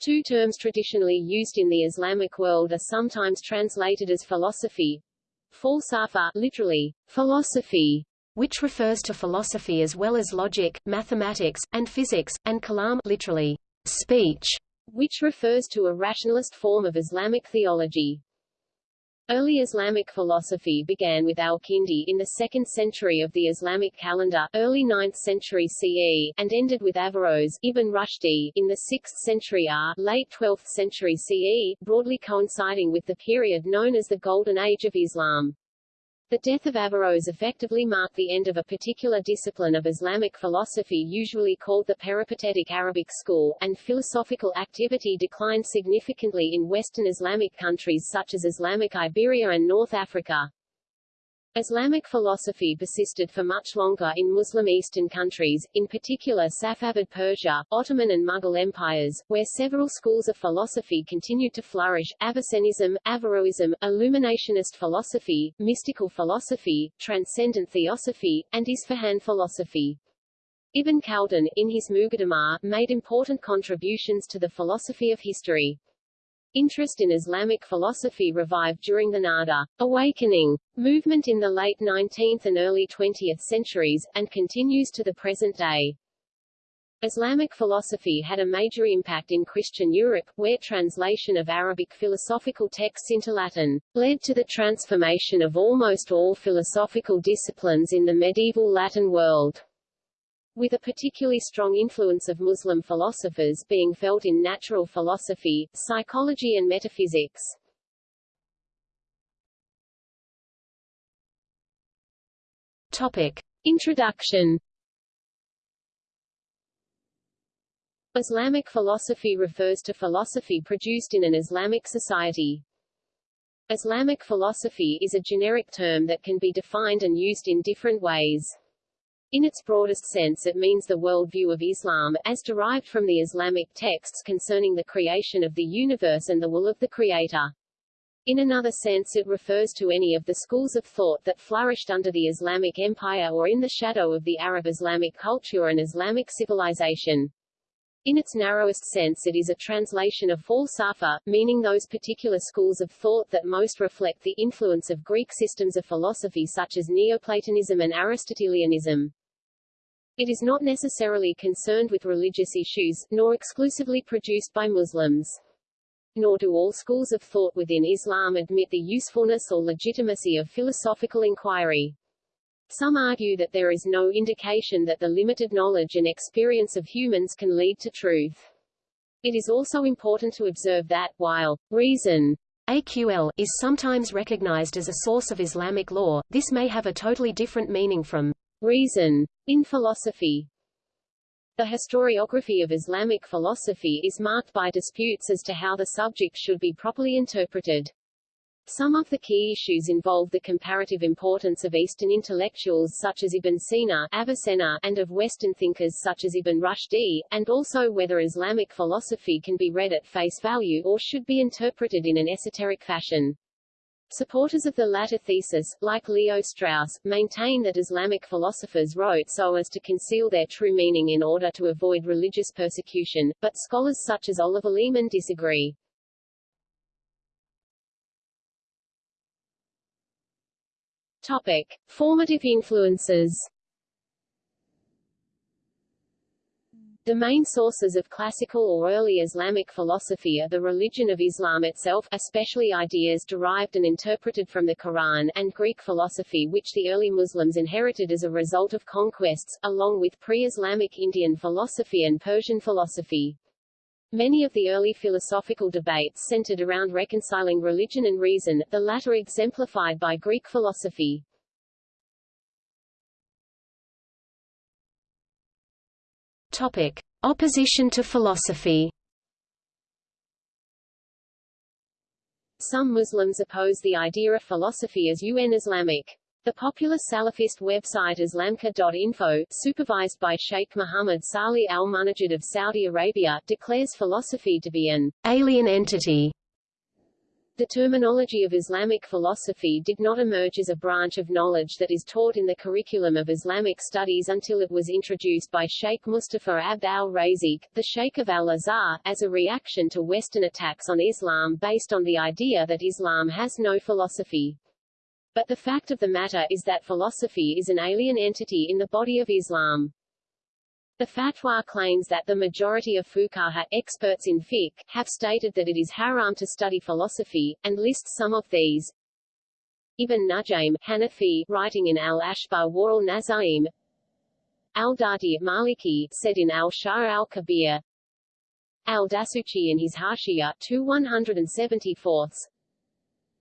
Two terms traditionally used in the Islamic world are sometimes translated as philosophy. Falsafa, literally, philosophy, which refers to philosophy as well as logic, mathematics, and physics, and kalam literally, speech, which refers to a rationalist form of Islamic theology. Early Islamic philosophy began with al-Kindi in the 2nd century of the Islamic calendar, early 9th century CE, and ended with Averroes Ibn Rushdi in the 6th century R, late 12th century CE, broadly coinciding with the period known as the Golden Age of Islam. The death of Averroes effectively marked the end of a particular discipline of Islamic philosophy usually called the peripatetic Arabic school, and philosophical activity declined significantly in Western Islamic countries such as Islamic Iberia and North Africa. Islamic philosophy persisted for much longer in Muslim Eastern countries, in particular Safavid Persia, Ottoman and Mughal empires, where several schools of philosophy continued to flourish, Avicennism, Averroism, Illuminationist philosophy, mystical philosophy, transcendent theosophy, and Isfahan philosophy. Ibn Khaldun, in his Muqaddimah, made important contributions to the philosophy of history. Interest in Islamic philosophy revived during the Nahda awakening movement in the late 19th and early 20th centuries, and continues to the present day. Islamic philosophy had a major impact in Christian Europe, where translation of Arabic philosophical texts into Latin led to the transformation of almost all philosophical disciplines in the medieval Latin world with a particularly strong influence of Muslim philosophers being felt in natural philosophy, psychology and metaphysics. Topic. Introduction Islamic philosophy refers to philosophy produced in an Islamic society. Islamic philosophy is a generic term that can be defined and used in different ways. In its broadest sense it means the worldview of Islam, as derived from the Islamic texts concerning the creation of the universe and the will of the Creator. In another sense it refers to any of the schools of thought that flourished under the Islamic Empire or in the shadow of the Arab Islamic culture and Islamic civilization. In its narrowest sense it is a translation of falsafa, meaning those particular schools of thought that most reflect the influence of Greek systems of philosophy such as Neoplatonism and Aristotelianism. It is not necessarily concerned with religious issues, nor exclusively produced by Muslims. Nor do all schools of thought within Islam admit the usefulness or legitimacy of philosophical inquiry. Some argue that there is no indication that the limited knowledge and experience of humans can lead to truth. It is also important to observe that, while reason AQL is sometimes recognized as a source of Islamic law, this may have a totally different meaning from reason in philosophy. The historiography of Islamic philosophy is marked by disputes as to how the subject should be properly interpreted. Some of the key issues involve the comparative importance of Eastern intellectuals such as Ibn Sina Avicenna, and of Western thinkers such as Ibn Rushdi, and also whether Islamic philosophy can be read at face value or should be interpreted in an esoteric fashion. Supporters of the latter thesis, like Leo Strauss, maintain that Islamic philosophers wrote so as to conceal their true meaning in order to avoid religious persecution, but scholars such as Oliver Leaman disagree. Topic. Formative influences The main sources of classical or early Islamic philosophy are the religion of Islam itself especially ideas derived and interpreted from the Quran and Greek philosophy which the early Muslims inherited as a result of conquests, along with pre-Islamic Indian philosophy and Persian philosophy. Many of the early philosophical debates centered around reconciling religion and reason, the latter exemplified by Greek philosophy. Topic. Opposition to philosophy Some Muslims oppose the idea of philosophy as UN Islamic. The popular Salafist website Islamqa.info, supervised by Sheikh Mohammed Salih al-Munajjid of Saudi Arabia, declares philosophy to be an alien entity The terminology of Islamic philosophy did not emerge as a branch of knowledge that is taught in the curriculum of Islamic studies until it was introduced by Sheikh Mustafa Abd al-Raziq, the Sheikh of al-Azhar, as a reaction to Western attacks on Islam based on the idea that Islam has no philosophy. But the fact of the matter is that philosophy is an alien entity in the body of Islam. The fatwa claims that the majority of fuqaha experts in fiqh have stated that it is haram to study philosophy, and lists some of these. Ibn Najim, Hanafi, writing in al-Ashbar wa al-Nazaim, Al-Dadi, Maliki, said in Al-Shar al-Kabir, Al-Dasuchi in his Hashiya 2 174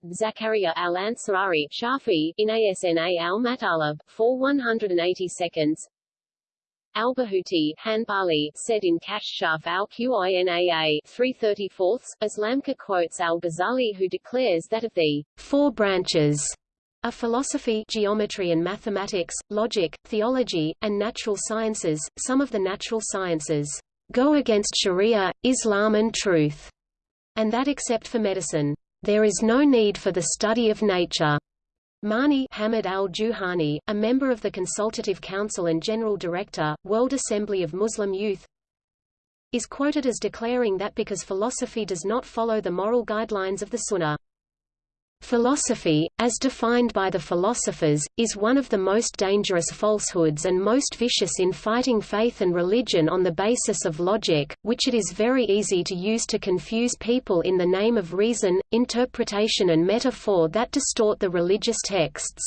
Zakaria al-Ansari, Shafi, in Asna al-Matalab, 4 180 seconds, Al-Bahuti, Hanbali, said in Kashshaf al-Qinaa 334, IslamQA quotes al-Ghazali who declares that of the four branches of philosophy geometry and mathematics, logic, theology, and natural sciences, some of the natural sciences go against Sharia, Islam and truth, and that except for medicine, there is no need for the study of nature. Mani Hamid al-Juhani, a member of the Consultative Council and General Director, World Assembly of Muslim Youth, is quoted as declaring that because philosophy does not follow the moral guidelines of the Sunnah, Philosophy, as defined by the philosophers, is one of the most dangerous falsehoods and most vicious in fighting faith and religion on the basis of logic, which it is very easy to use to confuse people in the name of reason, interpretation and metaphor that distort the religious texts.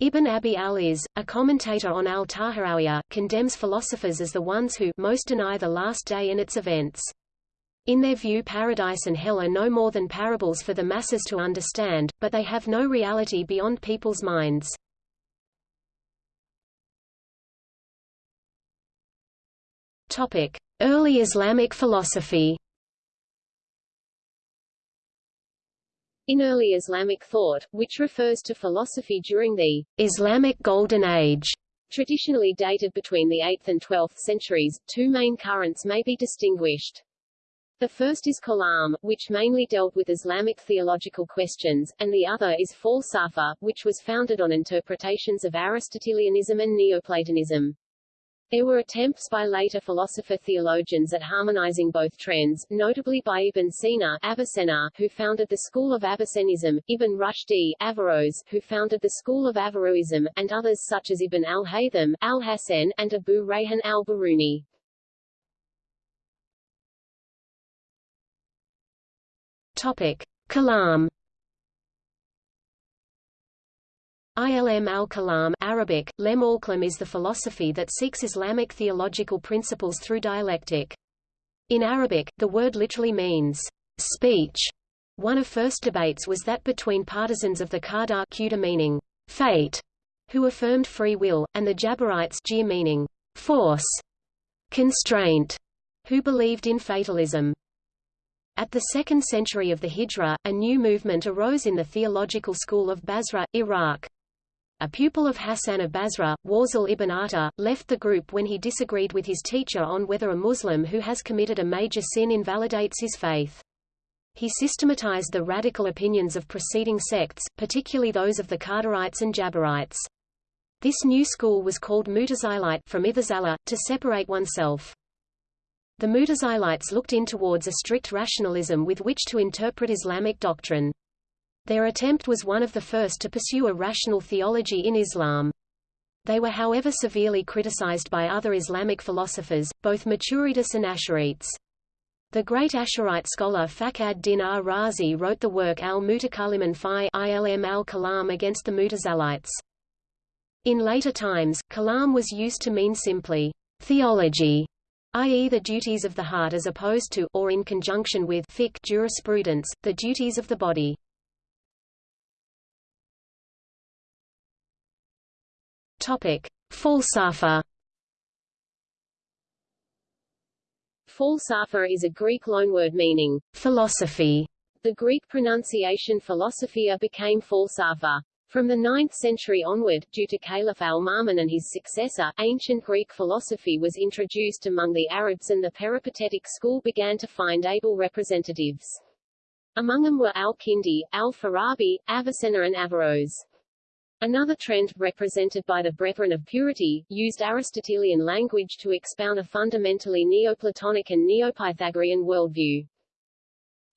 Ibn Abi al-Iz, a commentator on al-Tahawiyya, condemns philosophers as the ones who most deny the last day and its events. In their view paradise and hell are no more than parables for the masses to understand, but they have no reality beyond people's minds. Early Islamic philosophy. In early Islamic thought, which refers to philosophy during the Islamic Golden Age, traditionally dated between the 8th and 12th centuries, two main currents may be distinguished. The first is Kalam, which mainly dealt with Islamic theological questions, and the other is Falsafa, which was founded on interpretations of Aristotelianism and Neoplatonism. There were attempts by later philosopher-theologians at harmonizing both trends, notably by Ibn Sina Avicenna, who founded the school of Avicennism, Ibn Rushdi Averroes, who founded the school of Averroism, and others such as Ibn al-Haytham al-Hasan, and Abu Rayhan al-Biruni. Topic: Kalam. Ilm al-Kalam Arabic, Lem al-Kalam is the philosophy that seeks Islamic theological principles through dialectic. In Arabic, the word literally means speech. One of first debates was that between partisans of the Qadar meaning fate, who affirmed free will, and the Jabarites meaning force, constraint, who believed in fatalism. At the second century of the Hijra, a new movement arose in the theological school of Basra, Iraq. A pupil of Hassan of Basra, Wasil ibn Atta, left the group when he disagreed with his teacher on whether a Muslim who has committed a major sin invalidates his faith. He systematized the radical opinions of preceding sects, particularly those of the Qadarites and Jabarites. This new school was called Mutazilite from Ithazala, to separate oneself. The Mutazilites looked in towards a strict rationalism with which to interpret Islamic doctrine. Their attempt was one of the first to pursue a rational theology in Islam. They were however severely criticized by other Islamic philosophers, both Maturidists and Asharites. The great Asharite scholar Fakhr din ar-Razi wrote the work al-Mutakalliman fi ilm al-Kalam against the Mutazilites. In later times, kalam was used to mean simply theology, i.e. the duties of the heart as opposed to or in conjunction with fiqh jurisprudence, the duties of the body. Topic: Falsafa. Falsafa is a Greek loanword meaning philosophy. The Greek pronunciation philosophia became falsafa. From the 9th century onward, due to Caliph al-Ma'mun and his successor, ancient Greek philosophy was introduced among the Arabs and the peripatetic school began to find able representatives. Among them were al-Kindi, al-Farabi, Avicenna and Averroes. Another trend, represented by the Brethren of Purity, used Aristotelian language to expound a fundamentally Neoplatonic and Neopythagorean worldview.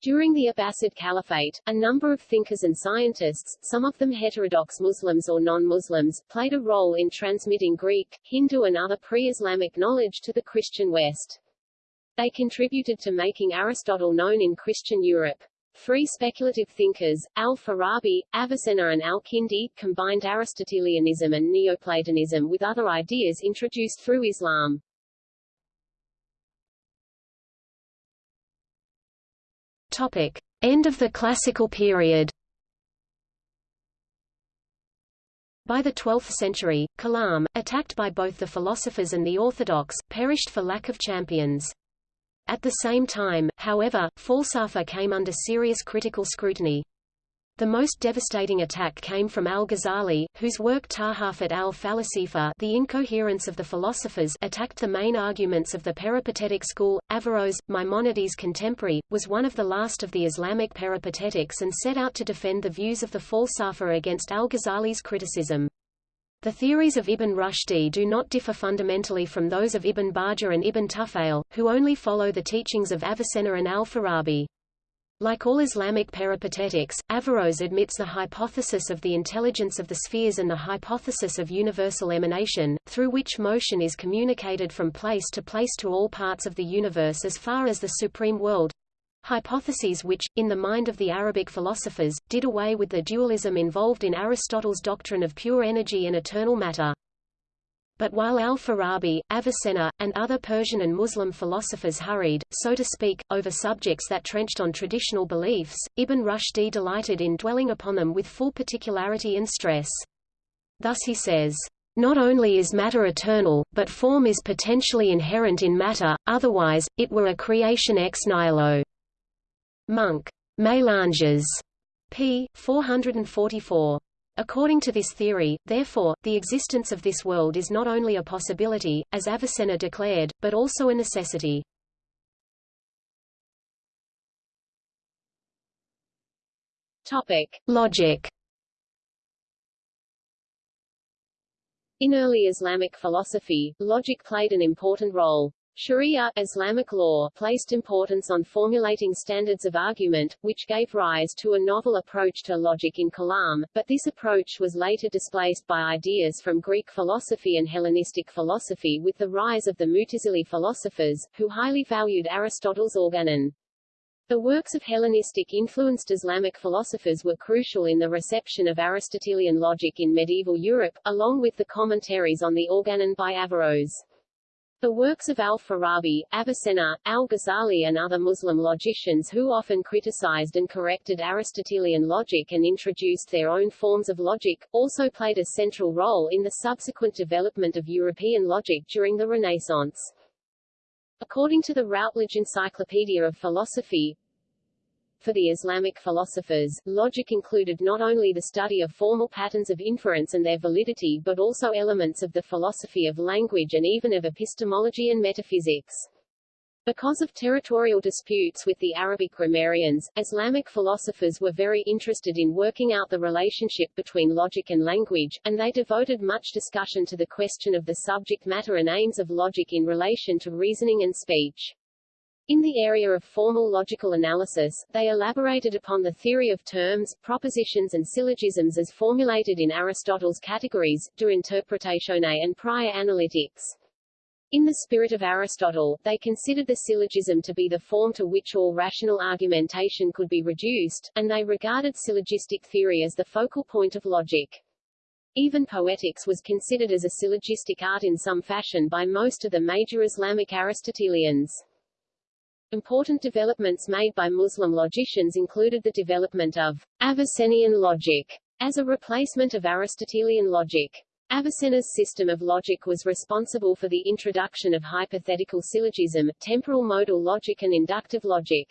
During the Abbasid Caliphate, a number of thinkers and scientists, some of them heterodox Muslims or non-Muslims, played a role in transmitting Greek, Hindu and other pre-Islamic knowledge to the Christian West. They contributed to making Aristotle known in Christian Europe. Three speculative thinkers, al-Farabi, Avicenna and al-Kindi, combined Aristotelianism and Neoplatonism with other ideas introduced through Islam. Topic. End of the Classical period By the 12th century, Kalam, attacked by both the philosophers and the orthodox, perished for lack of champions. At the same time, however, Falsafa came under serious critical scrutiny. The most devastating attack came from al-Ghazali, whose work Tahafut al-Falasifa The Incoherence of the Philosophers attacked the main arguments of the peripatetic school. Averroes, Maimonides' contemporary, was one of the last of the Islamic peripatetics and set out to defend the views of the Falsafa against al-Ghazali's criticism. The theories of Ibn Rushdi do not differ fundamentally from those of Ibn Bajjah and Ibn Tufayl, who only follow the teachings of Avicenna and al-Farabi. Like all Islamic peripatetics, Averroes admits the hypothesis of the intelligence of the spheres and the hypothesis of universal emanation, through which motion is communicated from place to place to all parts of the universe as far as the supreme world, hypotheses which, in the mind of the Arabic philosophers, did away with the dualism involved in Aristotle's doctrine of pure energy and eternal matter. But while al-Farabi, Avicenna, and other Persian and Muslim philosophers hurried, so to speak, over subjects that trenched on traditional beliefs, Ibn Rushdi delighted in dwelling upon them with full particularity and stress. Thus he says, not only is matter eternal, but form is potentially inherent in matter, otherwise, it were a creation ex nihilo. Munk. Mélanges. p. 444. According to this theory, therefore, the existence of this world is not only a possibility, as Avicenna declared, but also a necessity. Topic. Logic In early Islamic philosophy, logic played an important role. Sharia Islamic law placed importance on formulating standards of argument, which gave rise to a novel approach to logic in Kalam, but this approach was later displaced by ideas from Greek philosophy and Hellenistic philosophy with the rise of the Mutazili philosophers, who highly valued Aristotle's organon. The works of Hellenistic-influenced Islamic philosophers were crucial in the reception of Aristotelian logic in medieval Europe, along with the commentaries on the organon by Averroes. The works of al-Farabi, Avicenna, al-Ghazali and other Muslim logicians who often criticized and corrected Aristotelian logic and introduced their own forms of logic, also played a central role in the subsequent development of European logic during the Renaissance. According to the Routledge Encyclopedia of Philosophy, for the Islamic philosophers, logic included not only the study of formal patterns of inference and their validity but also elements of the philosophy of language and even of epistemology and metaphysics. Because of territorial disputes with the Arabic grammarians, Islamic philosophers were very interested in working out the relationship between logic and language, and they devoted much discussion to the question of the subject matter and aims of logic in relation to reasoning and speech. In the area of formal logical analysis, they elaborated upon the theory of terms, propositions and syllogisms as formulated in Aristotle's categories, De Interpretatione and Prior Analytics. In the spirit of Aristotle, they considered the syllogism to be the form to which all rational argumentation could be reduced, and they regarded syllogistic theory as the focal point of logic. Even poetics was considered as a syllogistic art in some fashion by most of the major Islamic Aristotelians. Important developments made by Muslim logicians included the development of Avicennian logic as a replacement of Aristotelian logic. Avicenna's system of logic was responsible for the introduction of hypothetical syllogism, temporal modal logic and inductive logic.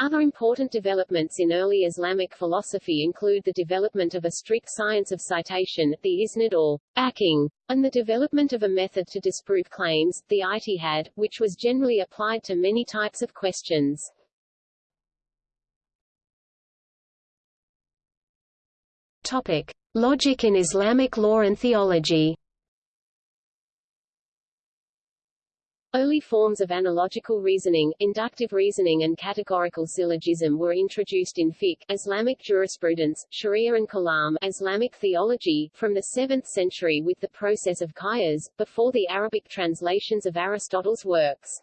Other important developments in early Islamic philosophy include the development of a strict science of citation, the isnad or backing, and the development of a method to disprove claims, the ijtihad, which was generally applied to many types of questions. Topic: Logic in Islamic law and theology. Early forms of analogical reasoning, inductive reasoning and categorical syllogism were introduced in fiqh, Islamic jurisprudence, sharia and kalam, Islamic theology, from the 7th century with the process of qiyas, before the Arabic translations of Aristotle's works.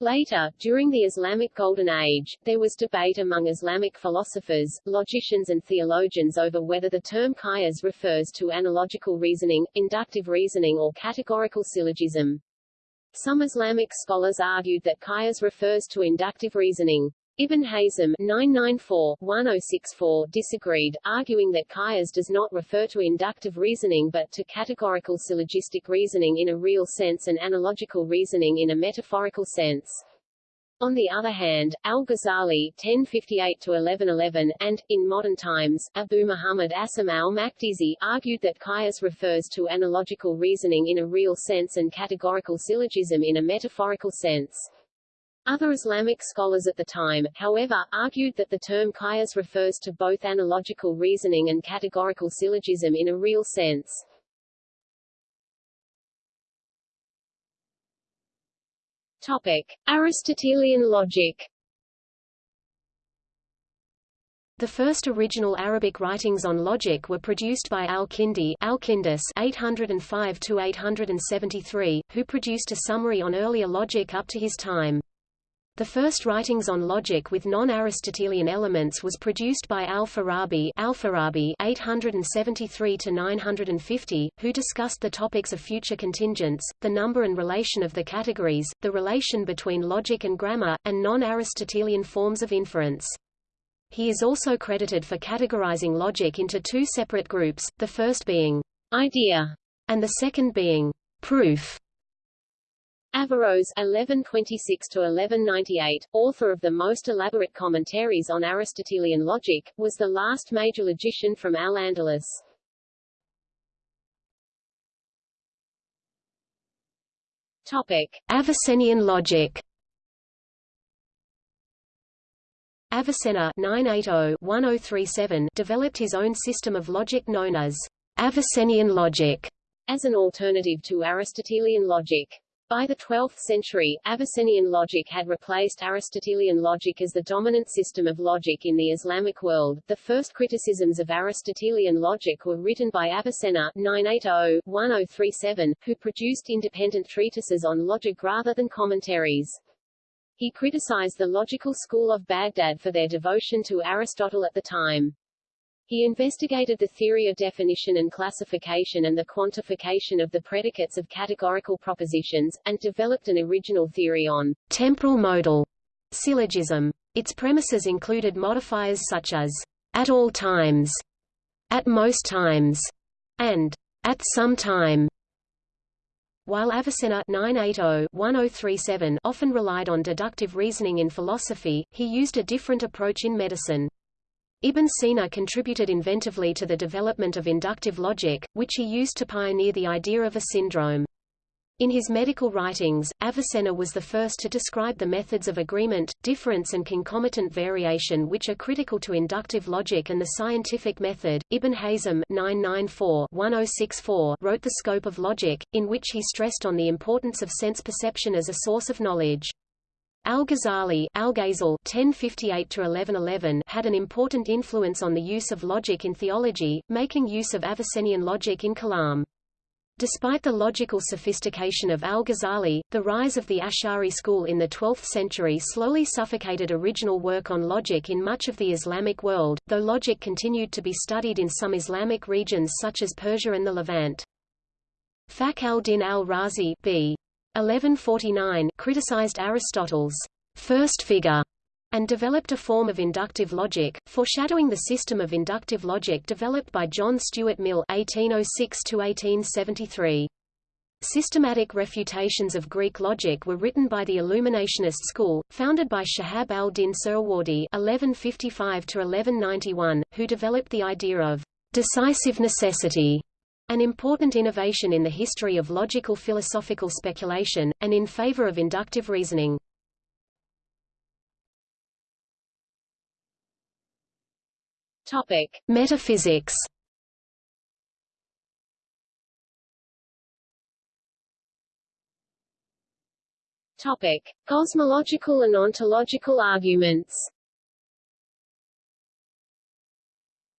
Later, during the Islamic Golden Age, there was debate among Islamic philosophers, logicians and theologians over whether the term qiyas refers to analogical reasoning, inductive reasoning or categorical syllogism. Some Islamic scholars argued that qiyas refers to inductive reasoning. Ibn Hazm 994-1064 disagreed, arguing that qiyas does not refer to inductive reasoning but to categorical syllogistic reasoning in a real sense and analogical reasoning in a metaphorical sense. On the other hand, al-Ghazali (1058–1111) and, in modern times, Abu Muhammad Asim al-Maqdisi argued that qiyas refers to analogical reasoning in a real sense and categorical syllogism in a metaphorical sense. Other Islamic scholars at the time, however, argued that the term qiyas refers to both analogical reasoning and categorical syllogism in a real sense. Topic: Aristotelian logic. The first original Arabic writings on logic were produced by al-Kindi Al-Kindis 805-873, who produced a summary on earlier logic up to his time. The first writings on logic with non-Aristotelian elements was produced by Al-Farabi Al-Farabi 873-950, who discussed the topics of future contingents, the number and relation of the categories, the relation between logic and grammar, and non-Aristotelian forms of inference. He is also credited for categorizing logic into two separate groups, the first being idea and the second being proof. Averroes (1126–1198), author of the most elaborate commentaries on Aristotelian logic, was the last major logician from Al-Andalus. Topic: Avicennian logic. Avicenna (980–1037) developed his own system of logic known as Avicennian logic, as an alternative to Aristotelian logic. By the 12th century, Avicennian logic had replaced Aristotelian logic as the dominant system of logic in the Islamic world. The first criticisms of Aristotelian logic were written by Avicenna 980-1037, who produced independent treatises on logic rather than commentaries. He criticized the logical school of Baghdad for their devotion to Aristotle at the time. He investigated the theory of definition and classification and the quantification of the predicates of categorical propositions, and developed an original theory on temporal modal syllogism. Its premises included modifiers such as at all times, at most times, and at some time. While Avicenna 980-1037 often relied on deductive reasoning in philosophy, he used a different approach in medicine. Ibn Sina contributed inventively to the development of inductive logic, which he used to pioneer the idea of a syndrome. In his medical writings, Avicenna was the first to describe the methods of agreement, difference and concomitant variation which are critical to inductive logic and the scientific method. Ibn Hazm 994-1064 wrote The Scope of Logic, in which he stressed on the importance of sense perception as a source of knowledge. Al-Ghazali Al had an important influence on the use of logic in theology, making use of Avicennian logic in Kalam. Despite the logical sophistication of Al-Ghazali, the rise of the Ash'ari school in the 12th century slowly suffocated original work on logic in much of the Islamic world, though logic continued to be studied in some Islamic regions such as Persia and the Levant. Fakhr al-Din al-Razi b. 1149 criticized Aristotle's first figure and developed a form of inductive logic, foreshadowing the system of inductive logic developed by John Stuart Mill (1806–1873). Systematic refutations of Greek logic were written by the Illuminationist school, founded by Shahab al-Din Suhrawardi (1155–1191), who developed the idea of decisive necessity an important innovation in the history of logical philosophical speculation, and in favor of inductive reasoning. Topic. Metaphysics Topic. Cosmological and ontological arguments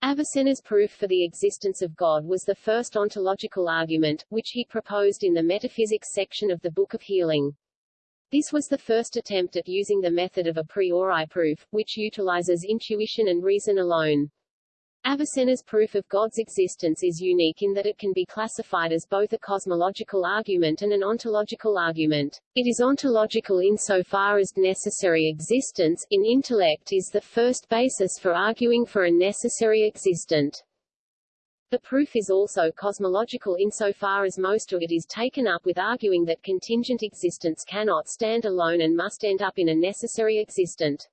Avicenna's proof for the existence of God was the first ontological argument, which he proposed in the metaphysics section of the Book of Healing. This was the first attempt at using the method of a priori proof, which utilizes intuition and reason alone. Avicenna's proof of God's existence is unique in that it can be classified as both a cosmological argument and an ontological argument. It is ontological insofar as necessary existence in intellect is the first basis for arguing for a necessary existent. The proof is also cosmological insofar as most of it is taken up with arguing that contingent existence cannot stand alone and must end up in a necessary existent.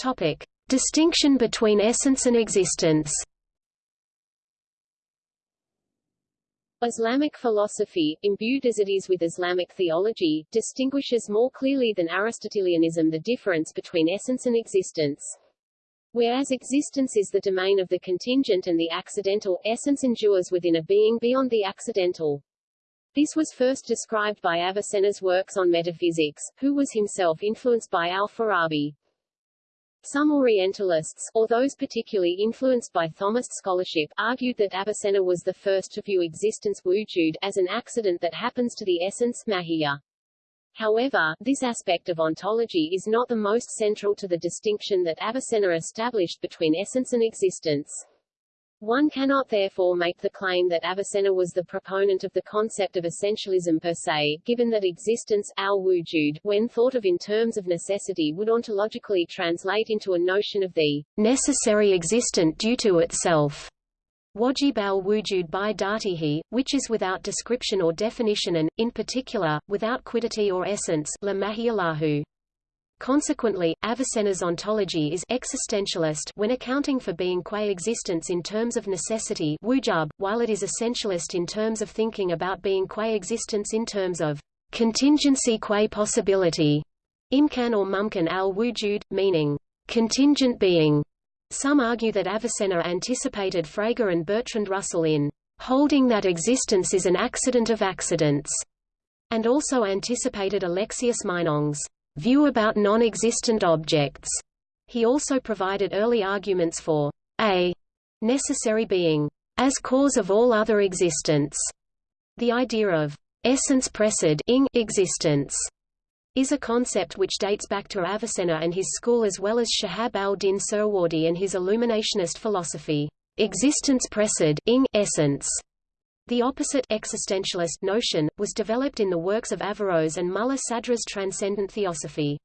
Topic: Distinction between essence and existence. Islamic philosophy, imbued as it is with Islamic theology, distinguishes more clearly than Aristotelianism the difference between essence and existence. Whereas existence is the domain of the contingent and the accidental, essence endures within a being beyond the accidental. This was first described by Avicenna's works on metaphysics, who was himself influenced by al-Farabi. Some Orientalists, or those particularly influenced by Thomist scholarship, argued that Avicenna was the first to view existence wujud as an accident that happens to the essence mahiyya. However, this aspect of ontology is not the most central to the distinction that Avicenna established between essence and existence. One cannot therefore make the claim that Avicenna was the proponent of the concept of essentialism per se, given that existence al-wujud, when thought of in terms of necessity would ontologically translate into a notion of the necessary existent due to itself. Wajib al-wujud by datihi, which is without description or definition and, in particular, without quiddity or essence la Consequently, Avicenna's ontology is existentialist when accounting for being qua existence in terms of necessity wujub, while it is essentialist in terms of thinking about being qua existence in terms of contingency qua possibility, imkan or mumkan al-wujud, meaning contingent being. Some argue that Avicenna anticipated Frege and Bertrand Russell in holding that existence is an accident of accidents, and also anticipated Alexius Meinong's view about non-existent objects. He also provided early arguments for a necessary being as cause of all other existence. The idea of essence ing existence is a concept which dates back to Avicenna and his school as well as Shahab al-Din Suhrawardi and his illuminationist philosophy. Existence precede ing essence the opposite existentialist notion, was developed in the works of Averroes and Mulla Sadra's Transcendent Theosophy.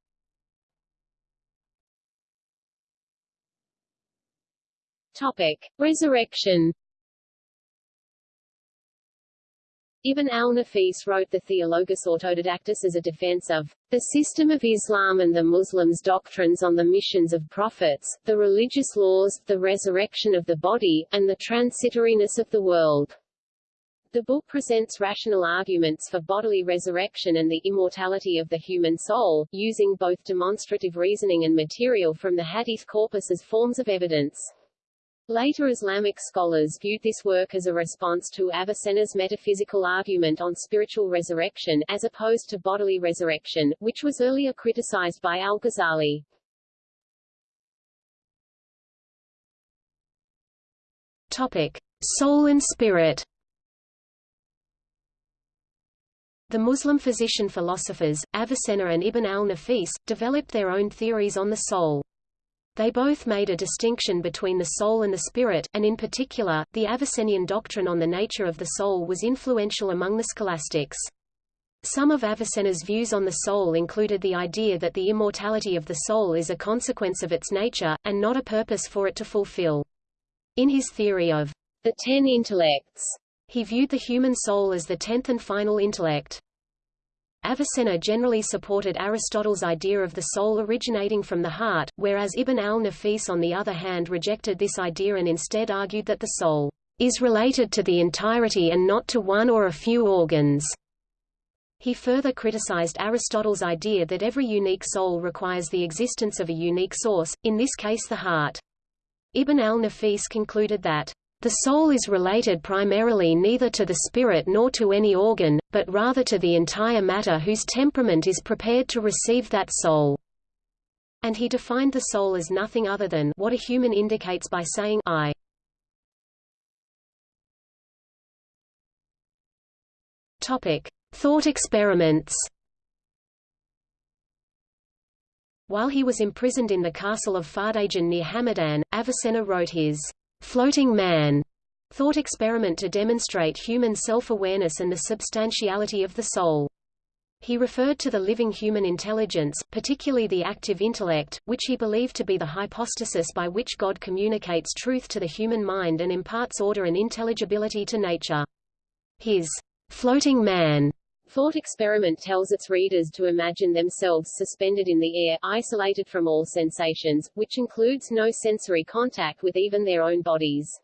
Topic. Resurrection Ibn al-Nafis wrote the Theologus Autodidactus as a defense of the system of Islam and the Muslims' doctrines on the missions of prophets, the religious laws, the resurrection of the body, and the transitoriness of the world. The book presents rational arguments for bodily resurrection and the immortality of the human soul, using both demonstrative reasoning and material from the hadith corpus as forms of evidence. Later Islamic scholars viewed this work as a response to Avicenna's metaphysical argument on spiritual resurrection, as opposed to bodily resurrection, which was earlier criticized by al-Ghazali. Topic. Soul and spirit The Muslim physician philosophers, Avicenna and Ibn al-Nafis, developed their own theories on the soul. They both made a distinction between the soul and the spirit, and in particular, the Avicennian doctrine on the nature of the soul was influential among the scholastics. Some of Avicenna's views on the soul included the idea that the immortality of the soul is a consequence of its nature, and not a purpose for it to fulfill. In his theory of the ten intellects, he viewed the human soul as the tenth and final intellect. Avicenna generally supported Aristotle's idea of the soul originating from the heart, whereas Ibn al-Nafis on the other hand rejected this idea and instead argued that the soul is related to the entirety and not to one or a few organs. He further criticized Aristotle's idea that every unique soul requires the existence of a unique source, in this case the heart. Ibn al-Nafis concluded that The soul is related primarily neither to the spirit nor to any organ, but rather to the entire matter whose temperament is prepared to receive that soul. And he defined the soul as nothing other than what a human indicates by saying I. Topic: Thought experiments. While he was imprisoned in the castle of Fardajan near Hamadan, Avicenna wrote his floating man thought experiment to demonstrate human self-awareness and the substantiality of the soul. He referred to the living human intelligence, particularly the active intellect, which he believed to be the hypostasis by which God communicates truth to the human mind and imparts order and intelligibility to nature. His floating man Thought experiment tells its readers to imagine themselves suspended in the air, isolated from all sensations, which includes no sensory contact with even their own bodies.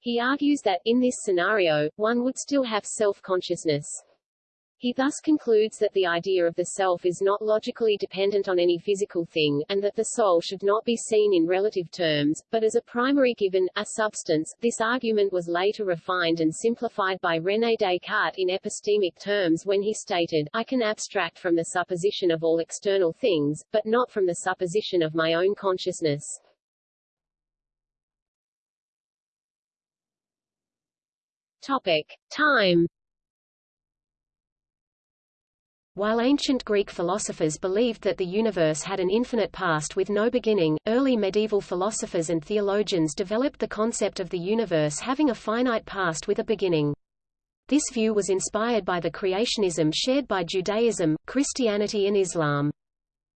He argues that, in this scenario, one would still have self-consciousness. He thus concludes that the idea of the self is not logically dependent on any physical thing, and that the soul should not be seen in relative terms, but as a primary given, a substance. This argument was later refined and simplified by René Descartes in epistemic terms when he stated, I can abstract from the supposition of all external things, but not from the supposition of my own consciousness. Topic. Time While ancient Greek philosophers believed that the universe had an infinite past with no beginning, early medieval philosophers and theologians developed the concept of the universe having a finite past with a beginning. This view was inspired by the creationism shared by Judaism, Christianity and Islam.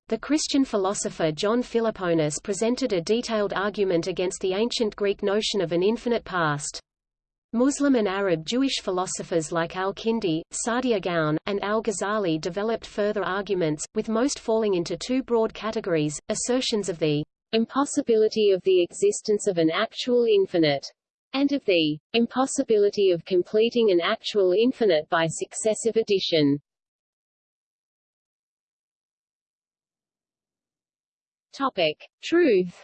The Christian philosopher John Philoponus presented a detailed argument against the ancient Greek notion of an infinite past. Muslim and Arab Jewish philosophers like al-Kindi, Saadia Gaon, and al-Ghazali developed further arguments, with most falling into two broad categories, assertions of the impossibility of the existence of an actual infinite, and of the impossibility of completing an actual infinite by successive addition. Topic. Truth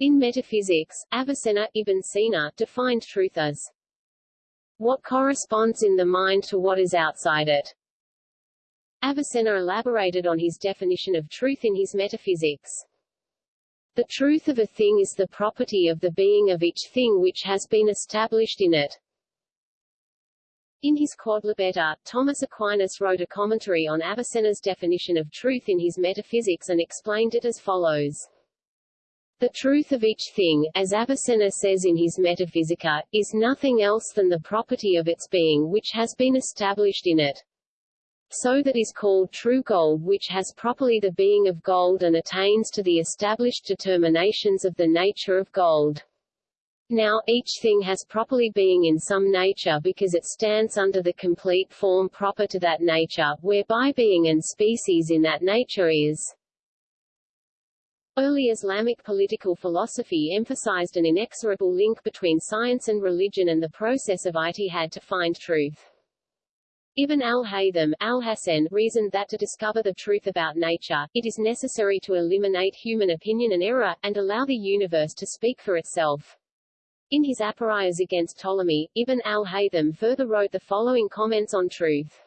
In metaphysics, Avicenna Ibn Sina defined truth as what corresponds in the mind to what is outside it. Avicenna elaborated on his definition of truth in his Metaphysics. The truth of a thing is the property of the being of each thing which has been established in it. In his Quodlibeta, Thomas Aquinas wrote a commentary on Avicenna's definition of truth in his Metaphysics and explained it as follows. The truth of each thing, as Avicenna says in his Metaphysica, is nothing else than the property of its being which has been established in it. So that is called true gold which has properly the being of gold and attains to the established determinations of the nature of gold. Now, each thing has properly being in some nature because it stands under the complete form proper to that nature, whereby being and species in that nature is. Early Islamic political philosophy emphasized an inexorable link between science and religion and the process of ijtihad to find truth. Ibn al-Haytham al-Hasan reasoned that to discover the truth about nature, it is necessary to eliminate human opinion and error, and allow the universe to speak for itself. In his Aporias against Ptolemy, Ibn al-Haytham further wrote the following comments on truth.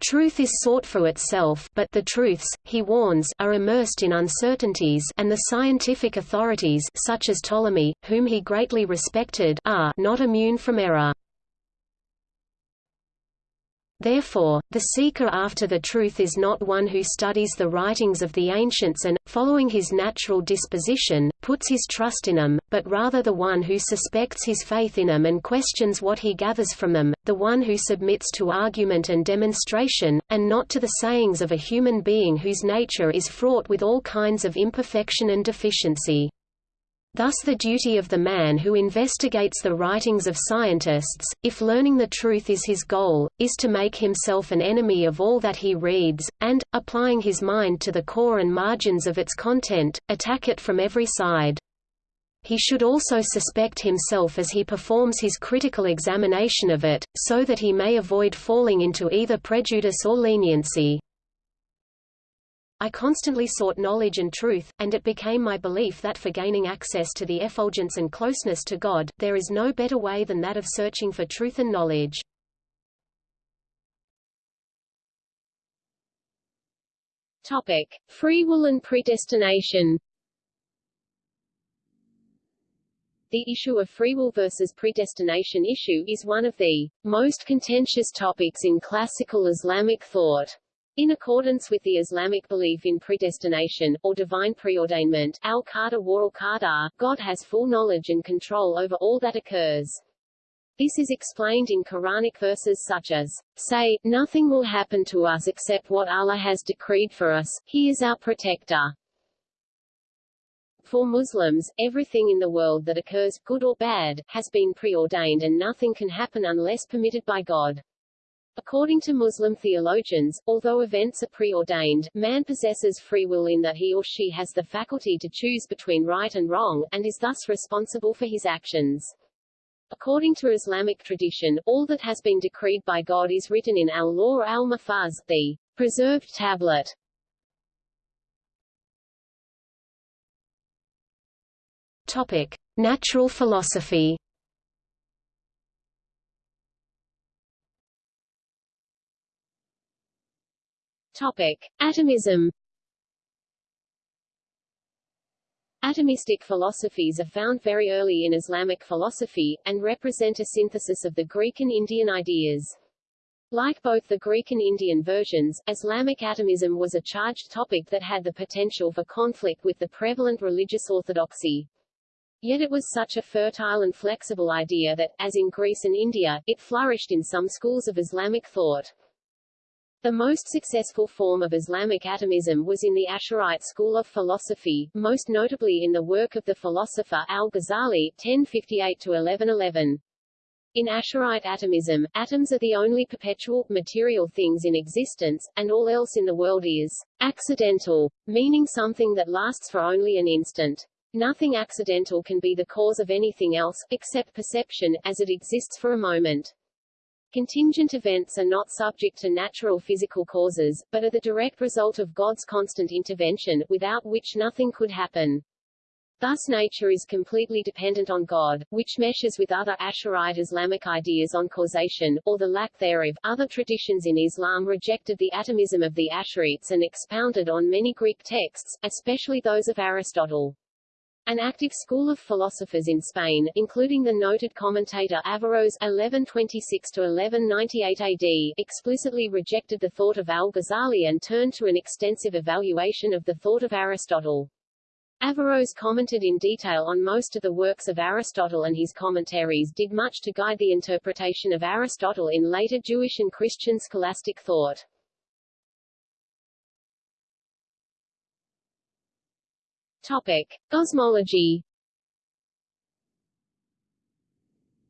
Truth is sought for itself, but the truths, he warns, are immersed in uncertainties and the scientific authorities such as Ptolemy, whom he greatly respected, are not immune from error. Therefore, the seeker after the truth is not one who studies the writings of the ancients and, following his natural disposition, puts his trust in them, but rather the one who suspects his faith in them and questions what he gathers from them, the one who submits to argument and demonstration, and not to the sayings of a human being whose nature is fraught with all kinds of imperfection and deficiency. Thus the duty of the man who investigates the writings of scientists, if learning the truth is his goal, is to make himself an enemy of all that he reads, and, applying his mind to the core and margins of its content, attack it from every side. He should also suspect himself as he performs his critical examination of it, so that he may avoid falling into either prejudice or leniency. I constantly sought knowledge and truth, and it became my belief that for gaining access to the effulgence and closeness to God, there is no better way than that of searching for truth and knowledge. Topic: Free will and predestination. The issue of free will versus predestination issue is one of the most contentious topics in classical Islamic thought. In accordance with the Islamic belief in predestination, or divine preordainment al-qadar wa al-qadar, God has full knowledge and control over all that occurs. This is explained in Quranic verses such as, Say, nothing will happen to us except what Allah has decreed for us, He is our protector. For Muslims, everything in the world that occurs, good or bad, has been preordained and nothing can happen unless permitted by God. According to Muslim theologians, although events are preordained, man possesses free will in that he or she has the faculty to choose between right and wrong, and is thus responsible for his actions. According to Islamic tradition, all that has been decreed by God is written in al-Lawh al-Mahfuz, the preserved tablet. Topic: Natural philosophy. Topic: Atomism. Atomistic philosophies are found very early in Islamic philosophy, and represent a synthesis of the Greek and Indian ideas. Like both the Greek and Indian versions, Islamic atomism was a charged topic that had the potential for conflict with the prevalent religious orthodoxy. Yet it was such a fertile and flexible idea that, as in Greece and India, it flourished in some schools of Islamic thought. The most successful form of Islamic atomism was in the Asharite school of philosophy, most notably in the work of the philosopher al-Ghazali (1058–1111). In Asharite atomism, atoms are the only perpetual, material things in existence, and all else in the world is accidental, meaning something that lasts for only an instant. Nothing accidental can be the cause of anything else, except perception, as it exists for a moment. Contingent events are not subject to natural physical causes, but are the direct result of God's constant intervention, without which nothing could happen. Thus nature is completely dependent on God, which meshes with other Asharite Islamic ideas on causation, or the lack thereof. Other traditions in Islam rejected the atomism of the Asharites and expounded on many Greek texts, especially those of Aristotle. An active school of philosophers in Spain, including the noted commentator Averroes (1126–1198 AD), explicitly rejected the thought of al-Ghazali and turned to an extensive evaluation of the thought of Aristotle. Averroes commented in detail on most of the works of Aristotle and his commentaries did much to guide the interpretation of Aristotle in later Jewish and Christian scholastic thought. Topic: Cosmology.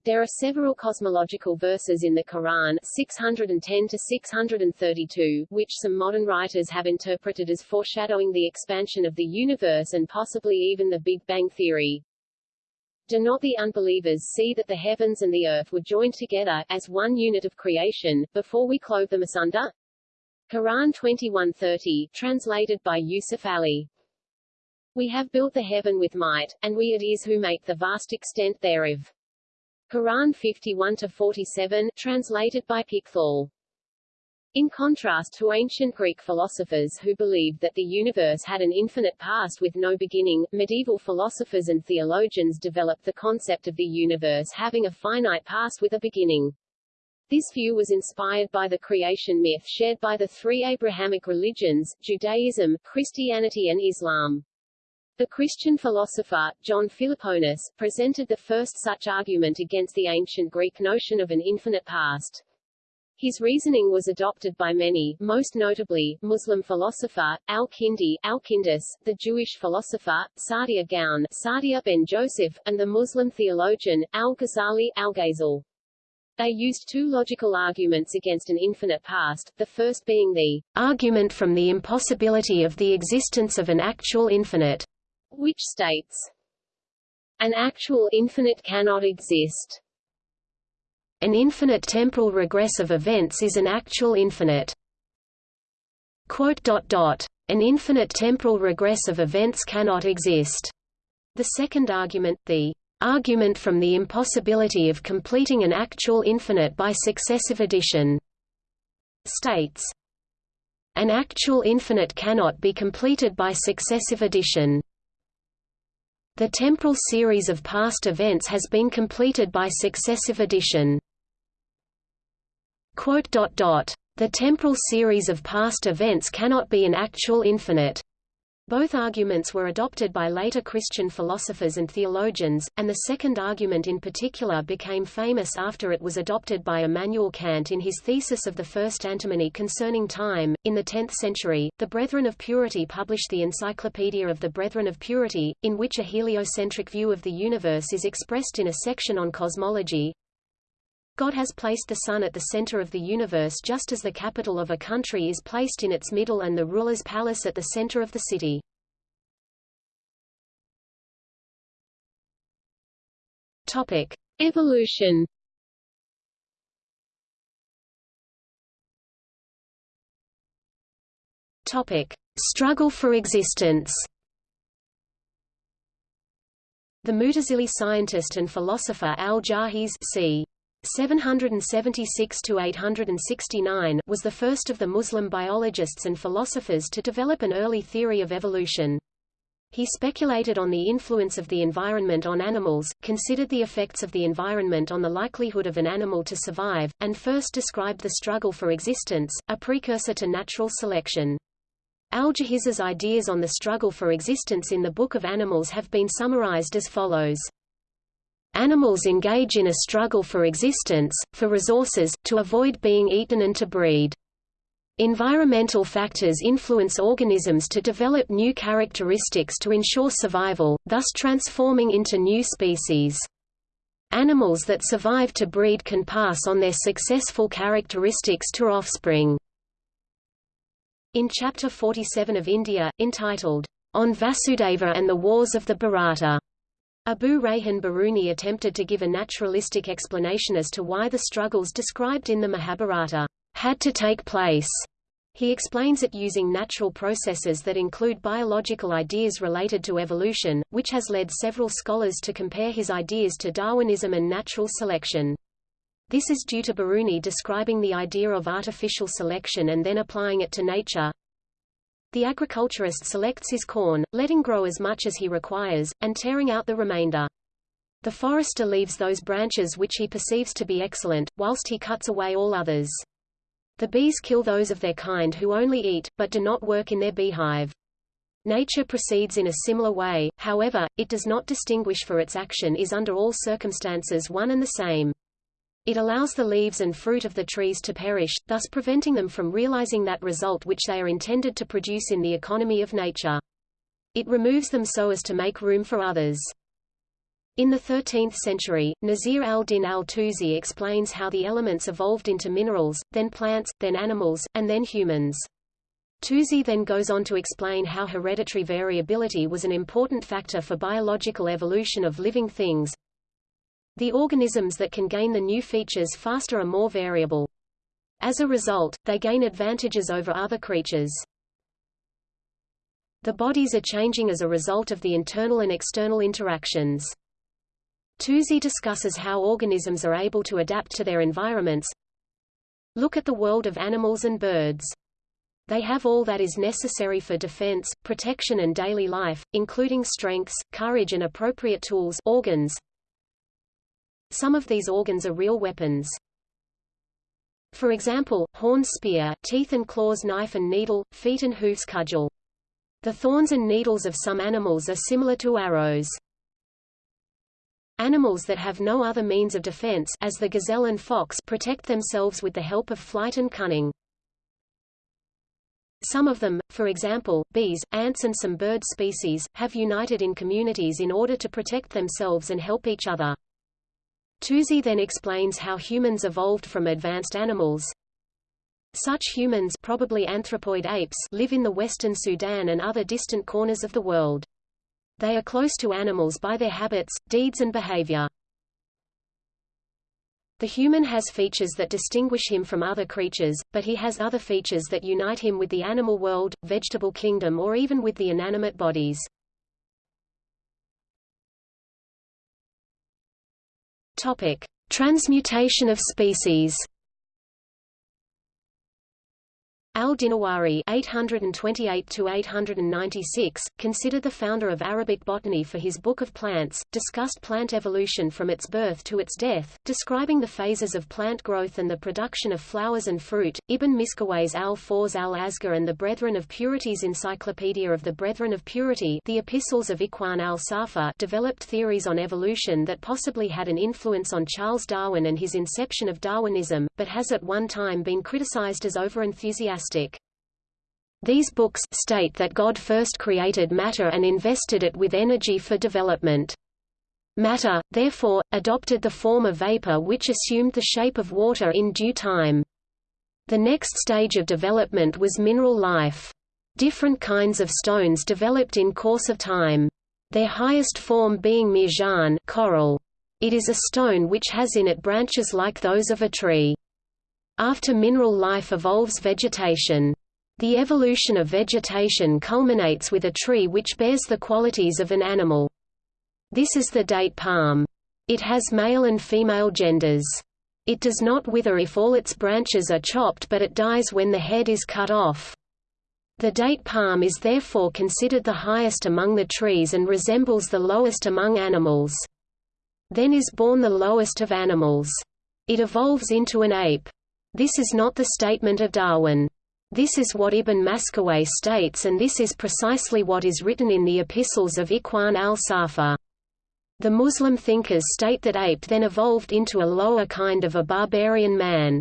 There are several cosmological verses in the Quran 610 to 632, which some modern writers have interpreted as foreshadowing the expansion of the universe and possibly even the Big Bang theory. Do not the unbelievers see that the heavens and the earth were joined together, as one unit of creation, before we clove them asunder? Quran 2130, translated by Yusuf Ali. We have built the heaven with might, and we it is who make the vast extent thereof. Quran 51-47, translated by Pickthall. In contrast to ancient Greek philosophers who believed that the universe had an infinite past with no beginning, medieval philosophers and theologians developed the concept of the universe having a finite past with a beginning. This view was inspired by the creation myth shared by the three Abrahamic religions, Judaism, Christianity and Islam. The Christian philosopher, John Philoponus, presented the first such argument against the ancient Greek notion of an infinite past. His reasoning was adopted by many, most notably, Muslim philosopher, al-Kindi, Alkindus, the Jewish philosopher, Saadia Gaon, Saadia ben Joseph, and the Muslim theologian, al-Ghazali, Algazel. They used two logical arguments against an infinite past, the first being the argument from the impossibility of the existence of an actual infinite which states, an actual infinite cannot exist. An infinite temporal regress of events is an actual infinite. An infinite temporal regress of events cannot exist. The second argument, the argument from the impossibility of completing an actual infinite by successive addition, states, an actual infinite cannot be completed by successive addition. The temporal series of past events has been completed by successive addition. The temporal series of past events cannot be an actual infinite. Both arguments were adopted by later Christian philosophers and theologians, and the second argument in particular became famous after it was adopted by Immanuel Kant in his thesis of the first antinomy concerning time. In the 10th century, the Brethren of Purity published the Encyclopedia of the Brethren of Purity, in which a heliocentric view of the universe is expressed in a section on cosmology. God has placed the sun at the center of the universe just as the capital of a country is placed in its middle and the ruler's palace at the center of the city. Topic: Evolution. Topic: Struggle for existence. The Mutazili scientist and philosopher al-Jahiz c. 776–869 was the first of the Muslim biologists and philosophers to develop an early theory of evolution. He speculated on the influence of the environment on animals, considered the effects of the environment on the likelihood of an animal to survive, and first described the struggle for existence, a precursor to natural selection. Al-Jahiz's ideas on the struggle for existence in the Book of Animals have been summarized as follows. Animals engage in a struggle for existence, for resources, to avoid being eaten and to breed. Environmental factors influence organisms to develop new characteristics to ensure survival, thus transforming into new species. Animals that survive to breed can pass on their successful characteristics to offspring. In Chapter 47 of India, entitled, On Vasudeva and the Wars of the Bharata, Abu Rayhan Biruni attempted to give a naturalistic explanation as to why the struggles described in the Mahabharata had to take place. He explains it using natural processes that include biological ideas related to evolution, which has led several scholars to compare his ideas to Darwinism and natural selection. This is due to Biruni describing the idea of artificial selection and then applying it to nature. The agriculturist selects his corn, letting grow as much as he requires, and tearing out the remainder. The forester leaves those branches which he perceives to be excellent, whilst he cuts away all others. The bees kill those of their kind who only eat, but do not work in their beehive. Nature proceeds in a similar way, however, it does not distinguish for its action is under all circumstances one and the same. It allows the leaves and fruit of the trees to perish, thus preventing them from realizing that result which they are intended to produce in the economy of nature. It removes them so as to make room for others. In the 13th century, Nasir al-Din al-Tusi explains how the elements evolved into minerals, then plants, then animals, and then humans. Tusi then goes on to explain how hereditary variability was an important factor for biological evolution of living things, the organisms that can gain the new features faster are more variable. As a result, they gain advantages over other creatures. The bodies are changing as a result of the internal and external interactions. Tusi discusses how organisms are able to adapt to their environments. Look at the world of animals and birds. They have all that is necessary for defense, protection and daily life, including strengths, courage and appropriate tools organs, some of these organs are real weapons. For example, horn spear, teeth and claws knife and needle, feet and hoofs cudgel. The thorns and needles of some animals are similar to arrows. Animals that have no other means of defense as the gazelle and fox protect themselves with the help of flight and cunning. Some of them, for example, bees, ants and some bird species, have united in communities in order to protect themselves and help each other. Tusi then explains how humans evolved from advanced animals. Such humans probably anthropoid apes live in the western Sudan and other distant corners of the world. They are close to animals by their habits, deeds and behavior. The human has features that distinguish him from other creatures, but he has other features that unite him with the animal world, vegetable kingdom or even with the inanimate bodies. Topic: Transmutation of species. Al-Dinawari (828–896), considered the founder of Arabic botany for his Book of Plants, discussed plant evolution from its birth to its death, describing the phases of plant growth and the production of flowers and fruit. Ibn Miskawayh's Al-Fawz al-Asghar and the Brethren of Purity's Encyclopedia of the Brethren of Purity, the Epistles of Ikhwan al-Safa, developed theories on evolution that possibly had an influence on Charles Darwin and his inception of Darwinism, but has at one time been criticized as over-enthusiastic these books state that God first created matter and invested it with energy for development. Matter, therefore, adopted the form of vapor which assumed the shape of water in due time. The next stage of development was mineral life. Different kinds of stones developed in course of time. Their highest form being mirjan coral. It is a stone which has in it branches like those of a tree. After mineral life evolves vegetation. The evolution of vegetation culminates with a tree which bears the qualities of an animal. This is the date palm. It has male and female genders. It does not wither if all its branches are chopped but it dies when the head is cut off. The date palm is therefore considered the highest among the trees and resembles the lowest among animals. Then is born the lowest of animals. It evolves into an ape. This is not the statement of Darwin. This is what Ibn Miskawayh states and this is precisely what is written in the epistles of Ikhwan al-Safa. The Muslim thinkers state that ape then evolved into a lower kind of a barbarian man.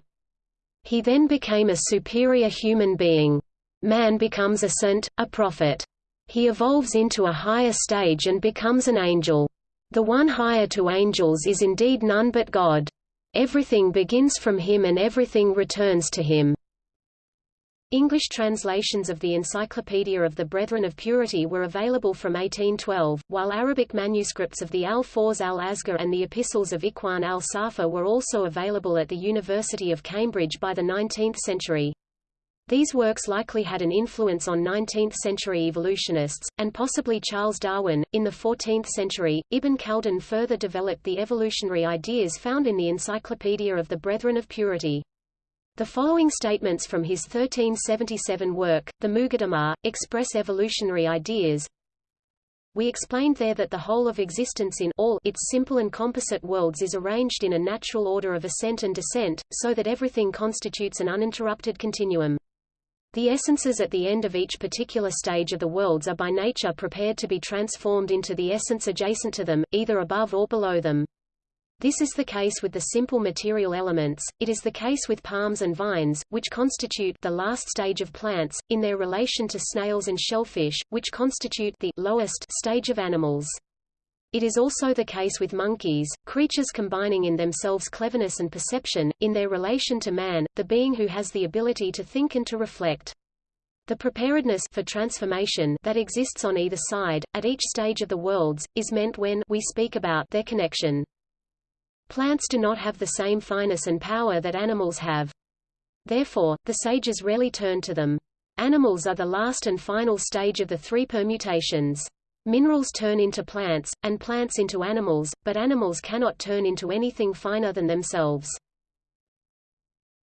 He then became a superior human being. Man becomes a saint, a prophet. He evolves into a higher stage and becomes an angel. The one higher to angels is indeed none but God. Everything begins from him and everything returns to him. English translations of the Encyclopedia of the Brethren of Purity were available from 1812, while Arabic manuscripts of the Al-Fawz al-Asghar and the Epistles of Ikhwan al-Safa were also available at the University of Cambridge by the 19th century. These works likely had an influence on 19th-century evolutionists, and possibly Charles Darwin. In the 14th century, Ibn Khaldun further developed the evolutionary ideas found in the Encyclopedia of the Brethren of Purity. The following statements from his 1377 work, the Muqaddimah, express evolutionary ideas. We explained there that the whole of existence in all its simple and composite worlds is arranged in a natural order of ascent and descent, so that everything constitutes an uninterrupted continuum. The essences at the end of each particular stage of the worlds are by nature prepared to be transformed into the essence adjacent to them, either above or below them. This is the case with the simple material elements, it is the case with palms and vines, which constitute the last stage of plants, in their relation to snails and shellfish, which constitute the lowest stage of animals. It is also the case with monkeys, creatures combining in themselves cleverness and perception, in their relation to man, the being who has the ability to think and to reflect. The preparedness for transformation that exists on either side, at each stage of the worlds, is meant when we speak about their connection. Plants do not have the same fineness and power that animals have. Therefore, the sages rarely turn to them. Animals are the last and final stage of the three permutations. Minerals turn into plants, and plants into animals, but animals cannot turn into anything finer than themselves.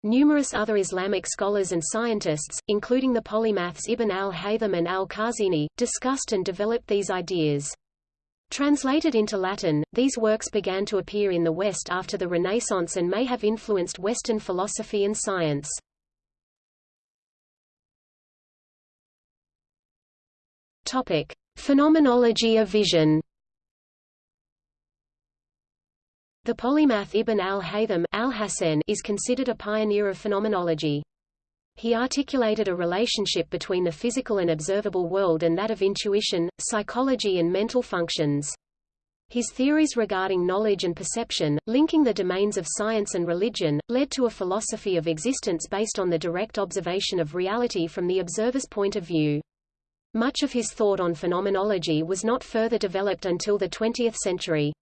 Numerous other Islamic scholars and scientists, including the polymaths Ibn al-Haytham and al-Khazini, discussed and developed these ideas. Translated into Latin, these works began to appear in the West after the Renaissance and may have influenced Western philosophy and science. Topic: Phenomenology of vision The polymath Ibn al-Haytham al is considered a pioneer of phenomenology. He articulated a relationship between the physical and observable world and that of intuition, psychology and mental functions. His theories regarding knowledge and perception, linking the domains of science and religion, led to a philosophy of existence based on the direct observation of reality from the observer's point of view. Much of his thought on phenomenology was not further developed until the 20th century.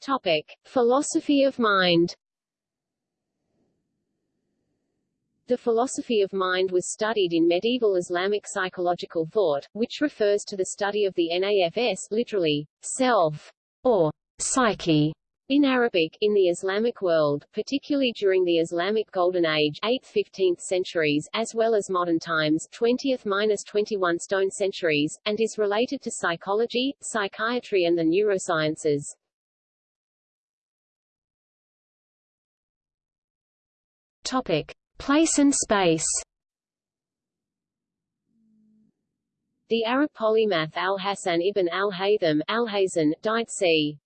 Topic: Philosophy of mind. The philosophy of mind was studied in medieval Islamic psychological thought, which refers to the study of the nafs literally, self, or psyche, in Arabic, in the Islamic world, particularly during the Islamic Golden Age 8th–15th centuries, as well as modern times 20th–21 stone centuries, and is related to psychology, psychiatry and the neurosciences. Topic. Place and space The Arab polymath al-Hasan ibn al-Haytham al died c.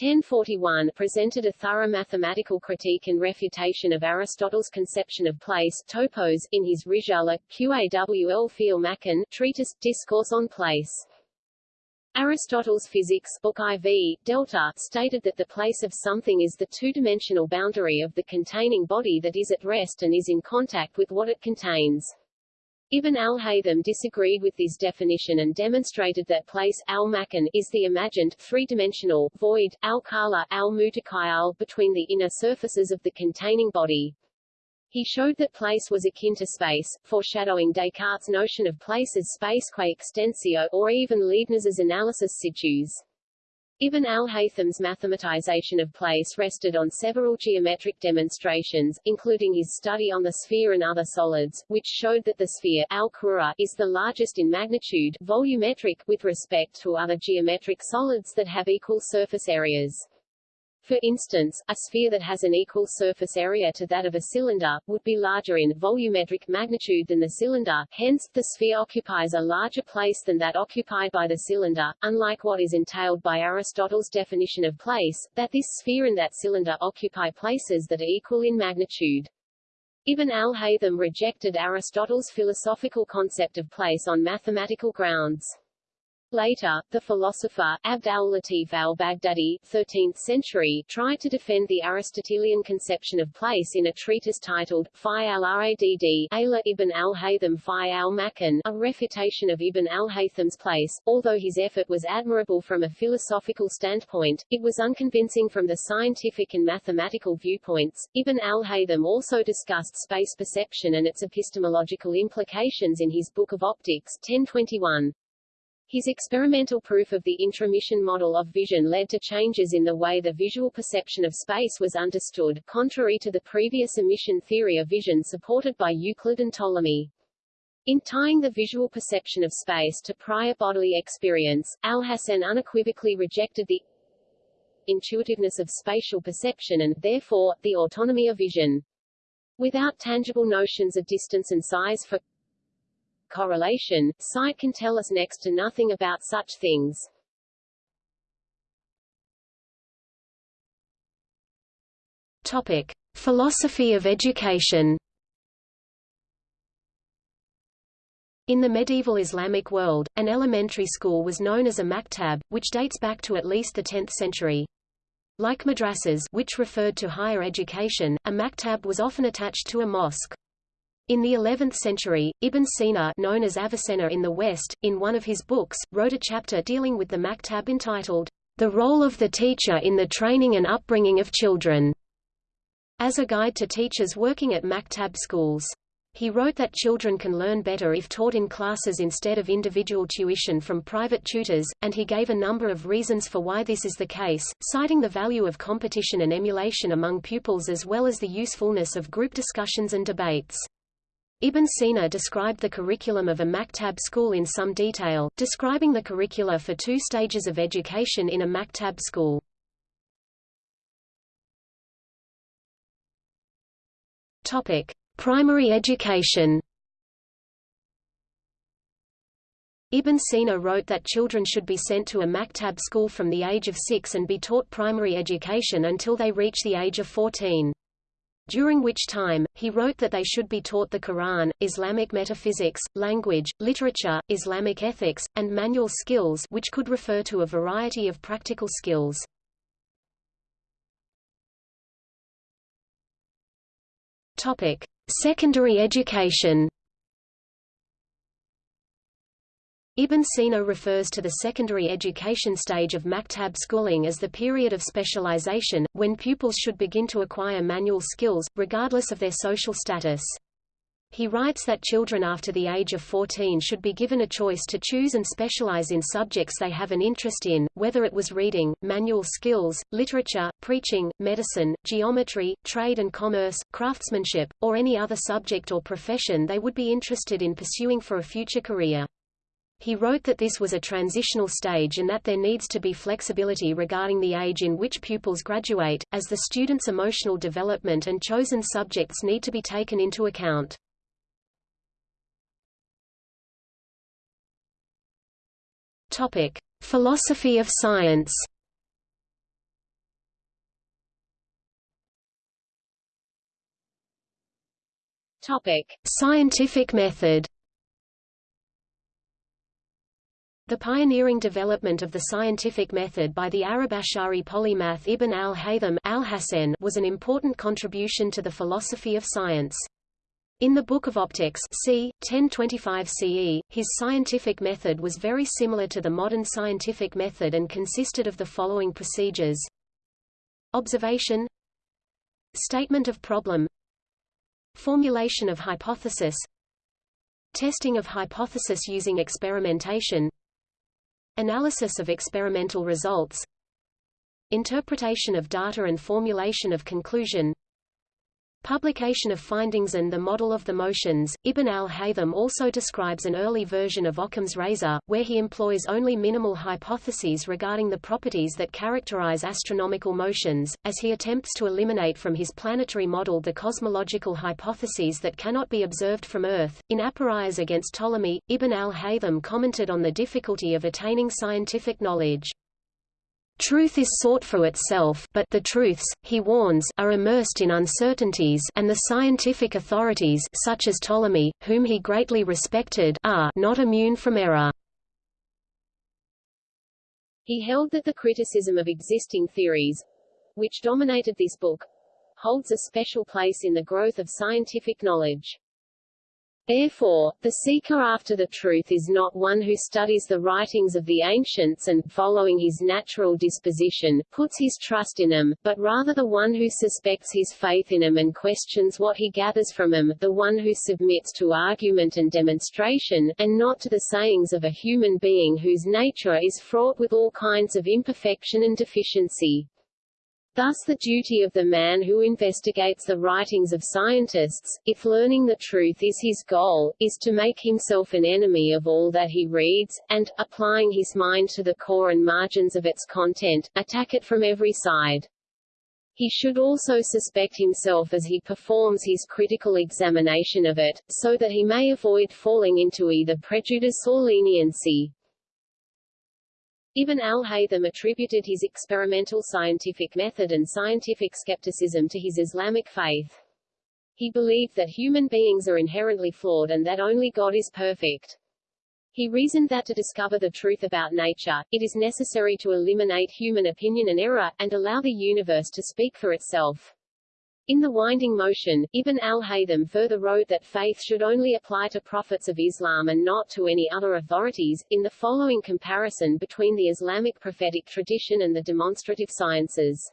1041 presented a thorough mathematical critique and refutation of Aristotle's conception of place topos in his Risala, Qawl fil Makan treatise, Discourse on Place. Aristotle's Physics Book IV, Delta, stated that the place of something is the two-dimensional boundary of the containing body that is at rest and is in contact with what it contains. Ibn al-Haytham disagreed with this definition and demonstrated that place al-makan is the imagined, three-dimensional, void, al-khala al-mutakhayyal between the inner surfaces of the containing body. He showed that place was akin to space, foreshadowing Descartes' notion of place as space qua extensio or even Leibniz's analysis situs. Ibn al-Haytham's mathematization of place rested on several geometric demonstrations, including his study on the sphere and other solids, which showed that the sphere al is the largest in magnitude volumetric with respect to other geometric solids that have equal surface areas. For instance, a sphere that has an equal surface area to that of a cylinder, would be larger in volumetric magnitude than the cylinder, hence, the sphere occupies a larger place than that occupied by the cylinder, unlike what is entailed by Aristotle's definition of place, that this sphere and that cylinder occupy places that are equal in magnitude. Ibn al-Haytham rejected Aristotle's philosophical concept of place on mathematical grounds. Later, the philosopher, Abd al-Latif al-Baghdadi 13th century, tried to defend the Aristotelian conception of place in a treatise titled, Fi al-Radd ala ibn al-Haytham Fi al-Makan, a refutation of Ibn al-Haytham's place. Although his effort was admirable from a philosophical standpoint, it was unconvincing from the scientific and mathematical viewpoints. Ibn al-Haytham also discussed space perception and its epistemological implications in his Book of Optics 1021. His experimental proof of the intromission model of vision led to changes in the way the visual perception of space was understood, contrary to the previous emission theory of vision supported by Euclid and Ptolemy. In tying the visual perception of space to prior bodily experience, Al-Hasan unequivocally rejected the intuitiveness of spatial perception and, therefore, the autonomy of vision. Without tangible notions of distance and size for correlation, sight can tell us next to nothing about such things. Topic. Philosophy of education In the medieval Islamic world, an elementary school was known as a maktab, which dates back to at least the 10th century. Like madrasas which referred to higher education, a maktab was often attached to a mosque. In the 11th century, Ibn Sina known as Avicenna in the West, in one of his books, wrote a chapter dealing with the maktab entitled, The Role of the Teacher in the Training and Upbringing of Children, as a guide to teachers working at maktab schools. He wrote that children can learn better if taught in classes instead of individual tuition from private tutors, and he gave a number of reasons for why this is the case, citing the value of competition and emulation among pupils as well as the usefulness of group discussions and debates. Ibn Sina described the curriculum of a maktab school in some detail, describing the curricula for two stages of education in a maktab school. Topic: Primary education. Ibn Sina wrote that children should be sent to a maktab school from the age of six and be taught primary education until they reach the age of 14 during which time, he wrote that they should be taught the Quran, Islamic metaphysics, language, literature, Islamic ethics, and manual skills which could refer to a variety of practical skills. Secondary education. Ibn Sina refers to the secondary education stage of maktab schooling as the period of specialization, when pupils should begin to acquire manual skills, regardless of their social status. He writes that children after the age of 14 should be given a choice to choose and specialize in subjects they have an interest in, whether it was reading, manual skills, literature, preaching, medicine, geometry, trade and commerce, craftsmanship, or any other subject or profession they would be interested in pursuing for a future career. He wrote that this was a transitional stage and that there needs to be flexibility regarding the age in which pupils graduate, as the student's emotional development and chosen subjects need to be taken into account. Topic: Philosophy of science. Topic: Scientific method. The pioneering development of the scientific method by the Arab Ash'ari polymath Ibn al-Haytham al was an important contribution to the philosophy of science. In the Book of Optics c. 1025 CE, his scientific method was very similar to the modern scientific method and consisted of the following procedures. Observation Statement of problem Formulation of hypothesis Testing of hypothesis using experimentation Analysis of experimental results Interpretation of data and formulation of conclusion Publication of findings and the model of the motions. Ibn al-Haytham also describes an early version of Occam's razor, where he employs only minimal hypotheses regarding the properties that characterize astronomical motions, as he attempts to eliminate from his planetary model the cosmological hypotheses that cannot be observed from Earth. In Aporia against Ptolemy, Ibn al-Haytham commented on the difficulty of attaining scientific knowledge. Truth is sought for itself but the truths, he warns, are immersed in uncertainties and the scientific authorities such as Ptolemy, whom he greatly respected are not immune from error. He held that the criticism of existing theories, which dominated this book, holds a special place in the growth of scientific knowledge. Therefore, the seeker after the truth is not one who studies the writings of the ancients and, following his natural disposition, puts his trust in them, but rather the one who suspects his faith in them and questions what he gathers from them, the one who submits to argument and demonstration, and not to the sayings of a human being whose nature is fraught with all kinds of imperfection and deficiency. Thus the duty of the man who investigates the writings of scientists, if learning the truth is his goal, is to make himself an enemy of all that he reads, and, applying his mind to the core and margins of its content, attack it from every side. He should also suspect himself as he performs his critical examination of it, so that he may avoid falling into either prejudice or leniency. Ibn al-Haytham attributed his experimental scientific method and scientific skepticism to his Islamic faith. He believed that human beings are inherently flawed and that only God is perfect. He reasoned that to discover the truth about nature, it is necessary to eliminate human opinion and error, and allow the universe to speak for itself. In The Winding Motion, Ibn al-Haytham further wrote that faith should only apply to prophets of Islam and not to any other authorities. In the following comparison between the Islamic prophetic tradition and the demonstrative sciences.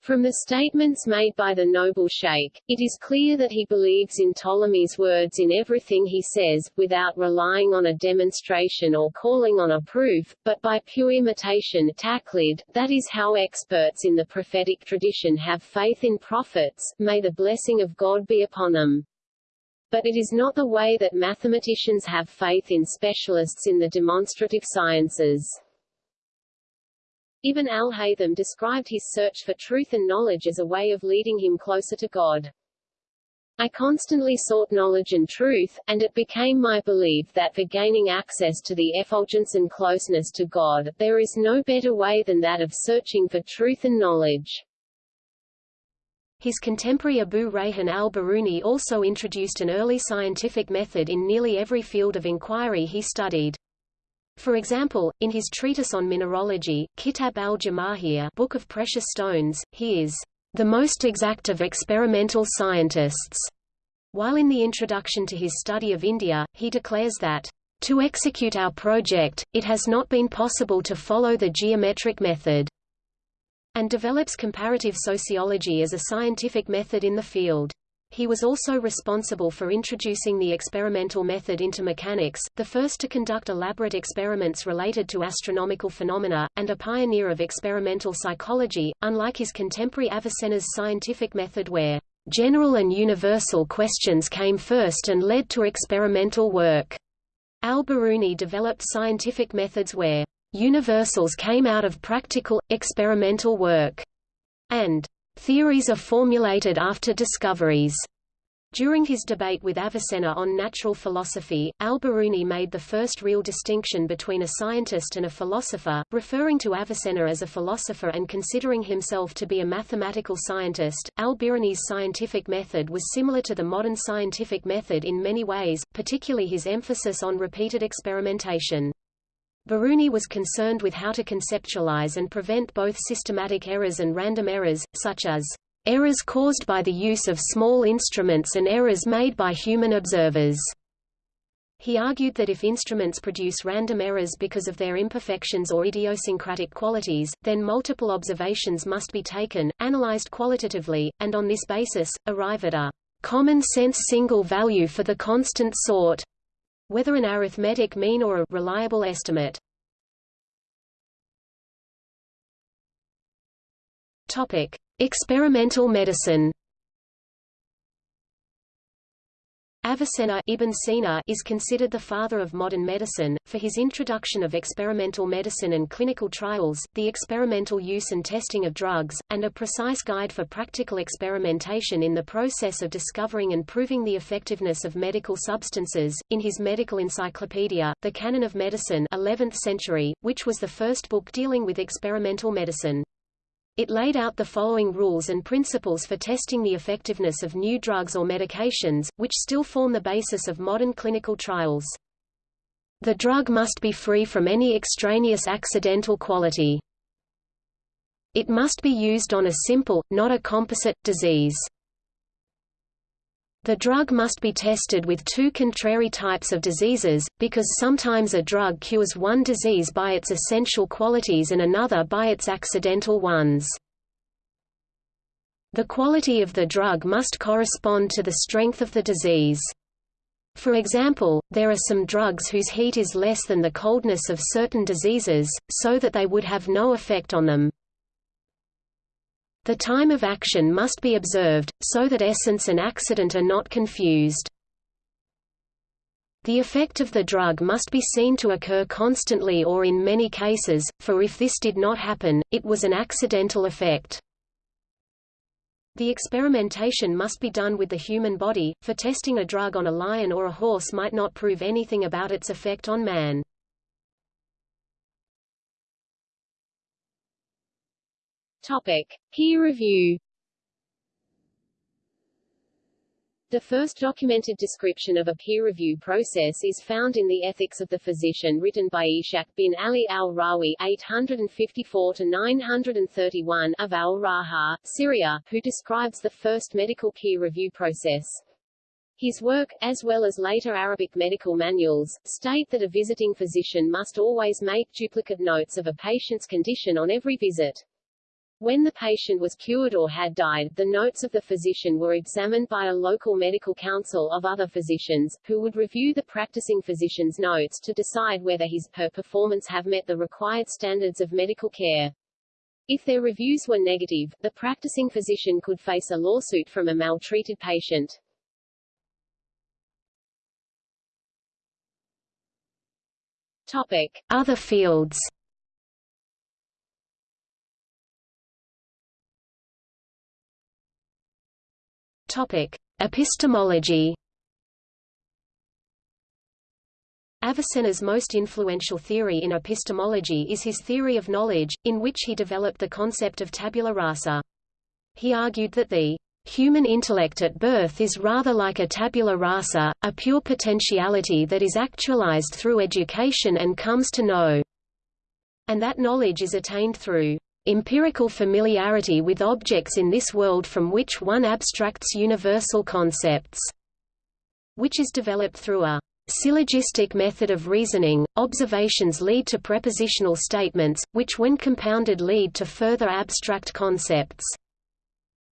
From the statements made by the noble sheikh, it is clear that he believes in Ptolemy's words in everything he says, without relying on a demonstration or calling on a proof, but by pure imitation taqlid, that is how experts in the prophetic tradition have faith in prophets, may the blessing of God be upon them. But it is not the way that mathematicians have faith in specialists in the demonstrative sciences. Ibn al-Haytham described his search for truth and knowledge as a way of leading him closer to God. I constantly sought knowledge and truth, and it became my belief that for gaining access to the effulgence and closeness to God, there is no better way than that of searching for truth and knowledge. His contemporary Abu Rayhan al-Biruni also introduced an early scientific method in nearly every field of inquiry he studied. For example, in his treatise on mineralogy, Kitab al-Jamahir Book of Precious Stones, he is the most exact of experimental scientists, while in the introduction to his study of India, he declares that To execute our project, it has not been possible to follow the geometric method, and develops comparative sociology as a scientific method in the field. He was also responsible for introducing the experimental method into mechanics, the first to conduct elaborate experiments related to astronomical phenomena, and a pioneer of experimental psychology, unlike his contemporary Avicenna's scientific method where general and universal questions came first and led to experimental work. Al-Biruni developed scientific methods where universals came out of practical, experimental work, and Theories are formulated after discoveries. During his debate with Avicenna on natural philosophy, al-Biruni made the first real distinction between a scientist and a philosopher, referring to Avicenna as a philosopher and considering himself to be a mathematical scientist. Al-Biruni's scientific method was similar to the modern scientific method in many ways, particularly his emphasis on repeated experimentation. Biruni was concerned with how to conceptualize and prevent both systematic errors and random errors, such as errors caused by the use of small instruments and errors made by human observers. He argued that if instruments produce random errors because of their imperfections or idiosyncratic qualities, then multiple observations must be taken, analyzed qualitatively, and on this basis, arrive at a common-sense single value for the constant sort whether an arithmetic mean or a reliable estimate. Topic: Experimental medicine. Avicenna Ibn Sina is considered the father of modern medicine, for his introduction of experimental medicine and clinical trials, the experimental use and testing of drugs, and a precise guide for practical experimentation in the process of discovering and proving the effectiveness of medical substances. In his medical encyclopedia, The Canon of Medicine 11th century, which was the first book dealing with experimental medicine. It laid out the following rules and principles for testing the effectiveness of new drugs or medications, which still form the basis of modern clinical trials. The drug must be free from any extraneous accidental quality. It must be used on a simple, not a composite, disease. The drug must be tested with two contrary types of diseases, because sometimes a drug cures one disease by its essential qualities and another by its accidental ones. The quality of the drug must correspond to the strength of the disease. For example, there are some drugs whose heat is less than the coldness of certain diseases, so that they would have no effect on them. The time of action must be observed, so that essence and accident are not confused. The effect of the drug must be seen to occur constantly or in many cases, for if this did not happen, it was an accidental effect. The experimentation must be done with the human body, for testing a drug on a lion or a horse might not prove anything about its effect on man. Topic: Peer review. The first documented description of a peer review process is found in the Ethics of the Physician written by Ishaq bin Ali al-Rahwi 854-931 of al-Raha, Syria, who describes the first medical peer review process. His work, as well as later Arabic medical manuals, state that a visiting physician must always make duplicate notes of a patient's condition on every visit. When the patient was cured or had died, the notes of the physician were examined by a local medical council of other physicians, who would review the practicing physician's notes to decide whether his her performance have met the required standards of medical care. If their reviews were negative, the practicing physician could face a lawsuit from a maltreated patient. Topic. Other fields Topic: Epistemology. Avicenna's most influential theory in epistemology is his theory of knowledge, in which he developed the concept of tabula rasa. He argued that the human intellect at birth is rather like a tabula rasa, a pure potentiality that is actualized through education and comes to know, and that knowledge is attained through empirical familiarity with objects in this world from which one abstracts universal concepts, which is developed through a syllogistic method of reasoning, observations lead to propositional statements, which when compounded lead to further abstract concepts.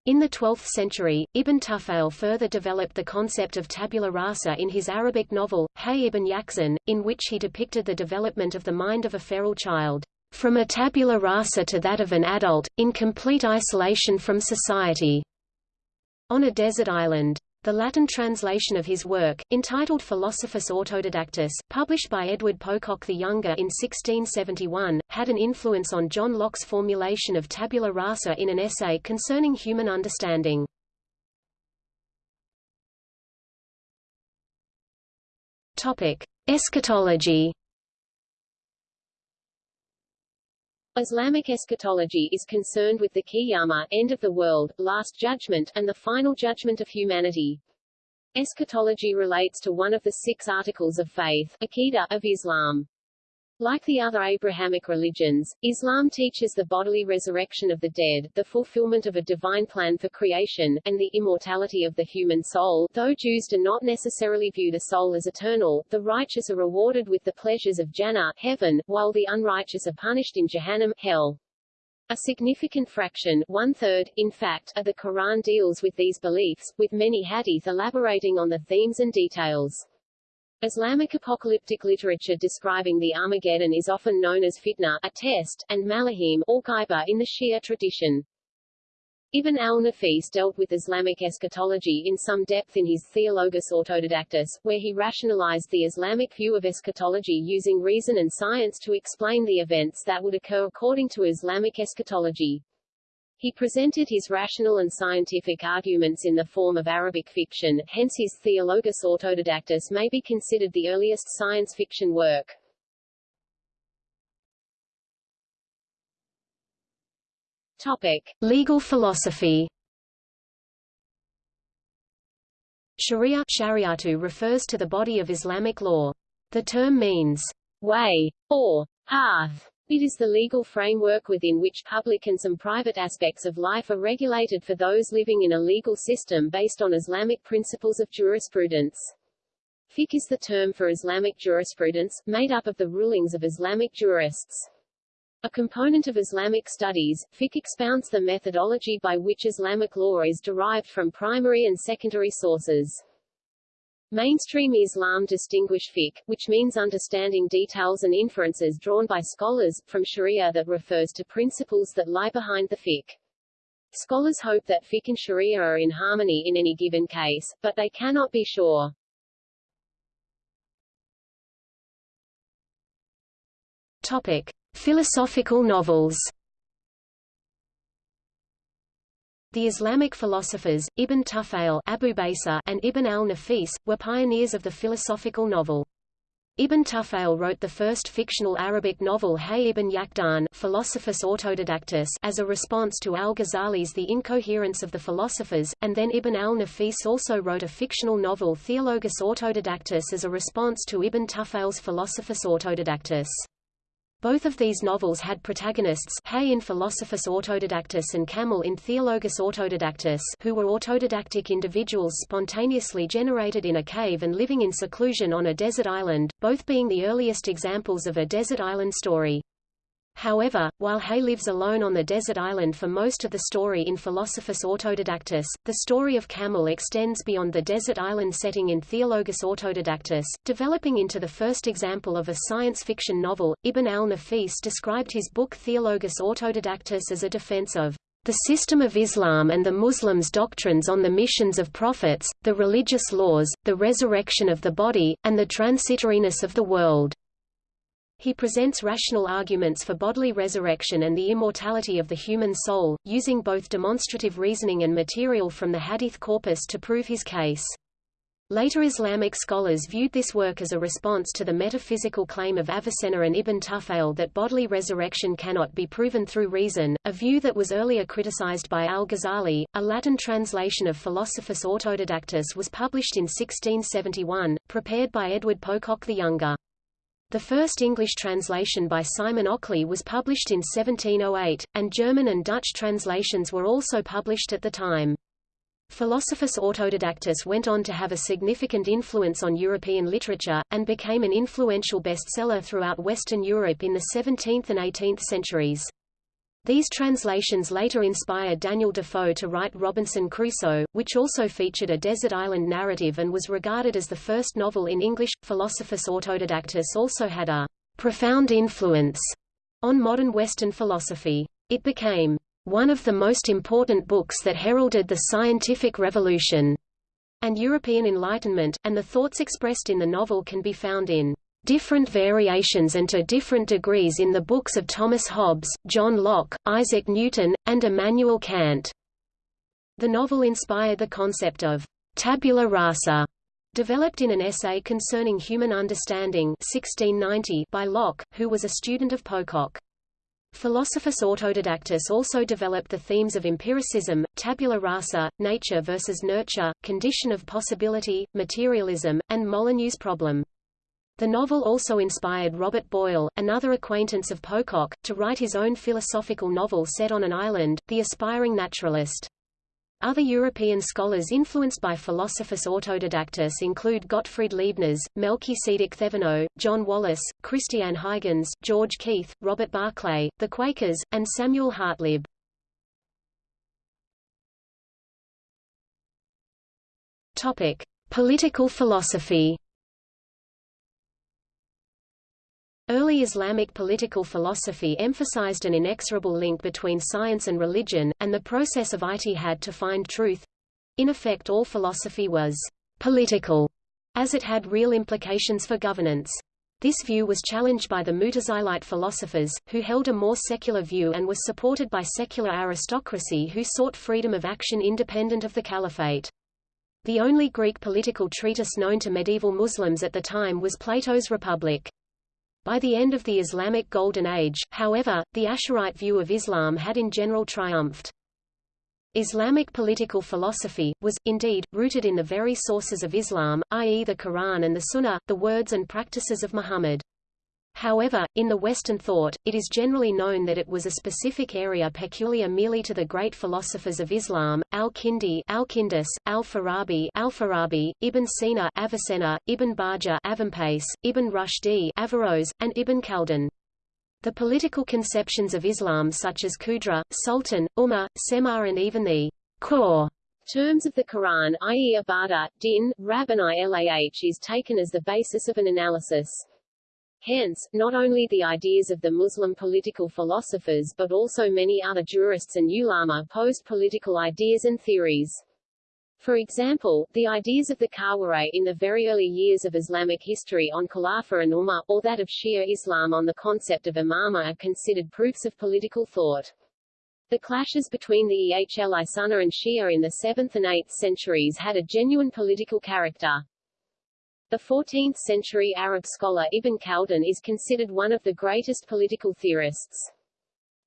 In the 12th century, Ibn Tufayl further developed the concept of tabula rasa in his Arabic novel, Hay ibn Yaqzan, in which he depicted the development of the mind of a feral child, from a tabula rasa to that of an adult, in complete isolation from society, on a desert island. The Latin translation of his work, entitled Philosophus Autodidactus, published by Edward Pococke the Younger in 1671, had an influence on John Locke's formulation of tabula rasa in an essay concerning human understanding. Topic: Eschatology. Islamic eschatology is concerned with the Qiyamah, end of the world, last judgment, and the final judgment of humanity. Eschatology relates to one of the six articles of faith Aqidah, of Islam. Like the other Abrahamic religions, Islam teaches the bodily resurrection of the dead, the fulfillment of a divine plan for creation, and the immortality of the human soul. Though Jews do not necessarily view the soul as eternal, the righteous are rewarded with the pleasures of Jannah, heaven, while the unrighteous are punished in Jahannam, hell. A significant fraction, one-third, in fact, of the Quran deals with these beliefs, with many hadith elaborating on the themes and details. Islamic apocalyptic literature describing the Armageddon is often known as fitna, a test, and malahim, or ghaiba in the Shia tradition. Ibn al-Nafis dealt with Islamic eschatology in some depth in his Theologus Autodidactus, where he rationalized the Islamic view of eschatology using reason and science to explain the events that would occur according to Islamic eschatology. He presented his rational and scientific arguments in the form of Arabic fiction, hence his Theologus Autodidactus may be considered the earliest science fiction work. Topic. Legal philosophy Sharia Shariatu refers to the body of Islamic law. The term means way or path it is the legal framework within which public and some private aspects of life are regulated for those living in a legal system based on Islamic principles of jurisprudence. Fiqh is the term for Islamic jurisprudence, made up of the rulings of Islamic jurists. A component of Islamic studies, fiqh expounds the methodology by which Islamic law is derived from primary and secondary sources. Mainstream Islam distinguish fiqh, which means understanding details and inferences drawn by scholars, from sharia that refers to principles that lie behind the fiqh. Scholars hope that fiqh and sharia are in harmony in any given case, but they cannot be sure. Topic. Philosophical novels The Islamic philosophers, Ibn Tufayl Abubacer, and Ibn al-Nafis, were pioneers of the philosophical novel. Ibn Tufayl wrote the first fictional Arabic novel Hay ibn Yaqdan Philosophus Autodidactus as a response to al-Ghazali's The Incoherence of the Philosophers, and then Ibn al-Nafis also wrote a fictional novel Theologus Autodidactus as a response to Ibn Tufayl's Philosophus Autodidactus. Both of these novels had protagonists Hay in Philosophus Autodidactus and Kamil in Theologus Autodidactus who were autodidactic individuals spontaneously generated in a cave and living in seclusion on a desert island, both being the earliest examples of a desert island story. However, while Hay lives alone on the desert island for most of the story in Philosophus Autodidactus, the story of Kamil extends beyond the desert island setting in Theologus Autodidactus, developing into the first example of a science fiction novel. Ibn al-Nafis described his book Theologus Autodidactus as a defense of the system of Islam and the Muslims' doctrines on the missions of prophets, the religious laws, the resurrection of the body, and the transitoriness of the world. He presents rational arguments for bodily resurrection and the immortality of the human soul, using both demonstrative reasoning and material from the Hadith corpus to prove his case. Later Islamic scholars viewed this work as a response to the metaphysical claim of Avicenna and Ibn Tufayl that bodily resurrection cannot be proven through reason, a view that was earlier criticized by al-Ghazali. A Latin translation of Philosophus Autodidactus was published in 1671, prepared by Edward Pococke the Younger. The first English translation by Simon Ockley was published in 1708, and German and Dutch translations were also published at the time. Philosophus Autodidactus went on to have a significant influence on European literature, and became an influential bestseller throughout Western Europe in the 17th and 18th centuries. These translations later inspired Daniel Defoe to write Robinson Crusoe, which also featured a desert island narrative and was regarded as the first novel in English. Philosophus Autodidactus also had a profound influence on modern Western philosophy. It became one of the most important books that heralded the scientific revolution and European Enlightenment, and the thoughts expressed in the novel can be found in different variations and to different degrees in the books of Thomas Hobbes, John Locke, Isaac Newton, and Immanuel Kant. The novel inspired the concept of tabula rasa, developed in an essay concerning human understanding 1690 by Locke, who was a student of Pococke. Philosophus Autodidactus also developed the themes of empiricism, tabula rasa, nature versus nurture, condition of possibility, materialism, and Molyneux's problem. The novel also inspired Robert Boyle, another acquaintance of Pococke, to write his own philosophical novel set on an island, The Aspiring Naturalist. Other European scholars influenced by Philosophus Autodidactus include Gottfried Leibniz, Melchizedek Thevenot, John Wallis, Christian Huygens, George Keith, Robert Barclay, the Quakers, and Samuel Hartlib. Topic: Political philosophy. Early Islamic political philosophy emphasized an inexorable link between science and religion, and the process of ijtihad to find truth. In effect all philosophy was political, as it had real implications for governance. This view was challenged by the Mutazilite philosophers, who held a more secular view and was supported by secular aristocracy who sought freedom of action independent of the caliphate. The only Greek political treatise known to medieval Muslims at the time was Plato's Republic. By the end of the Islamic Golden Age, however, the Asharite view of Islam had in general triumphed. Islamic political philosophy, was, indeed, rooted in the very sources of Islam, i.e. the Quran and the Sunnah, the words and practices of Muhammad. However, in the Western thought, it is generally known that it was a specific area peculiar merely to the great philosophers of Islam, al-Kindi Alkindus, al-Farabi al-Farabi, Ibn Sina Avicenna, Ibn Bajjah Avempace, Ibn Rushdi Averroes, and Ibn Khaldun. The political conceptions of Islam such as Qudra, Sultan, Ummah, Semar and even the core terms of the Quran i.e. Ibadah, Din, Rab and Ilah is taken as the basis of an analysis. Hence, not only the ideas of the Muslim political philosophers but also many other jurists and ulama posed political ideas and theories. For example, the ideas of the Khawarij in the very early years of Islamic history on Khilafah and Ummah, or that of Shia Islam on the concept of imama are considered proofs of political thought. The clashes between the Ehl Sunnah and Shia in the 7th and 8th centuries had a genuine political character. The 14th-century Arab scholar Ibn Khaldun is considered one of the greatest political theorists.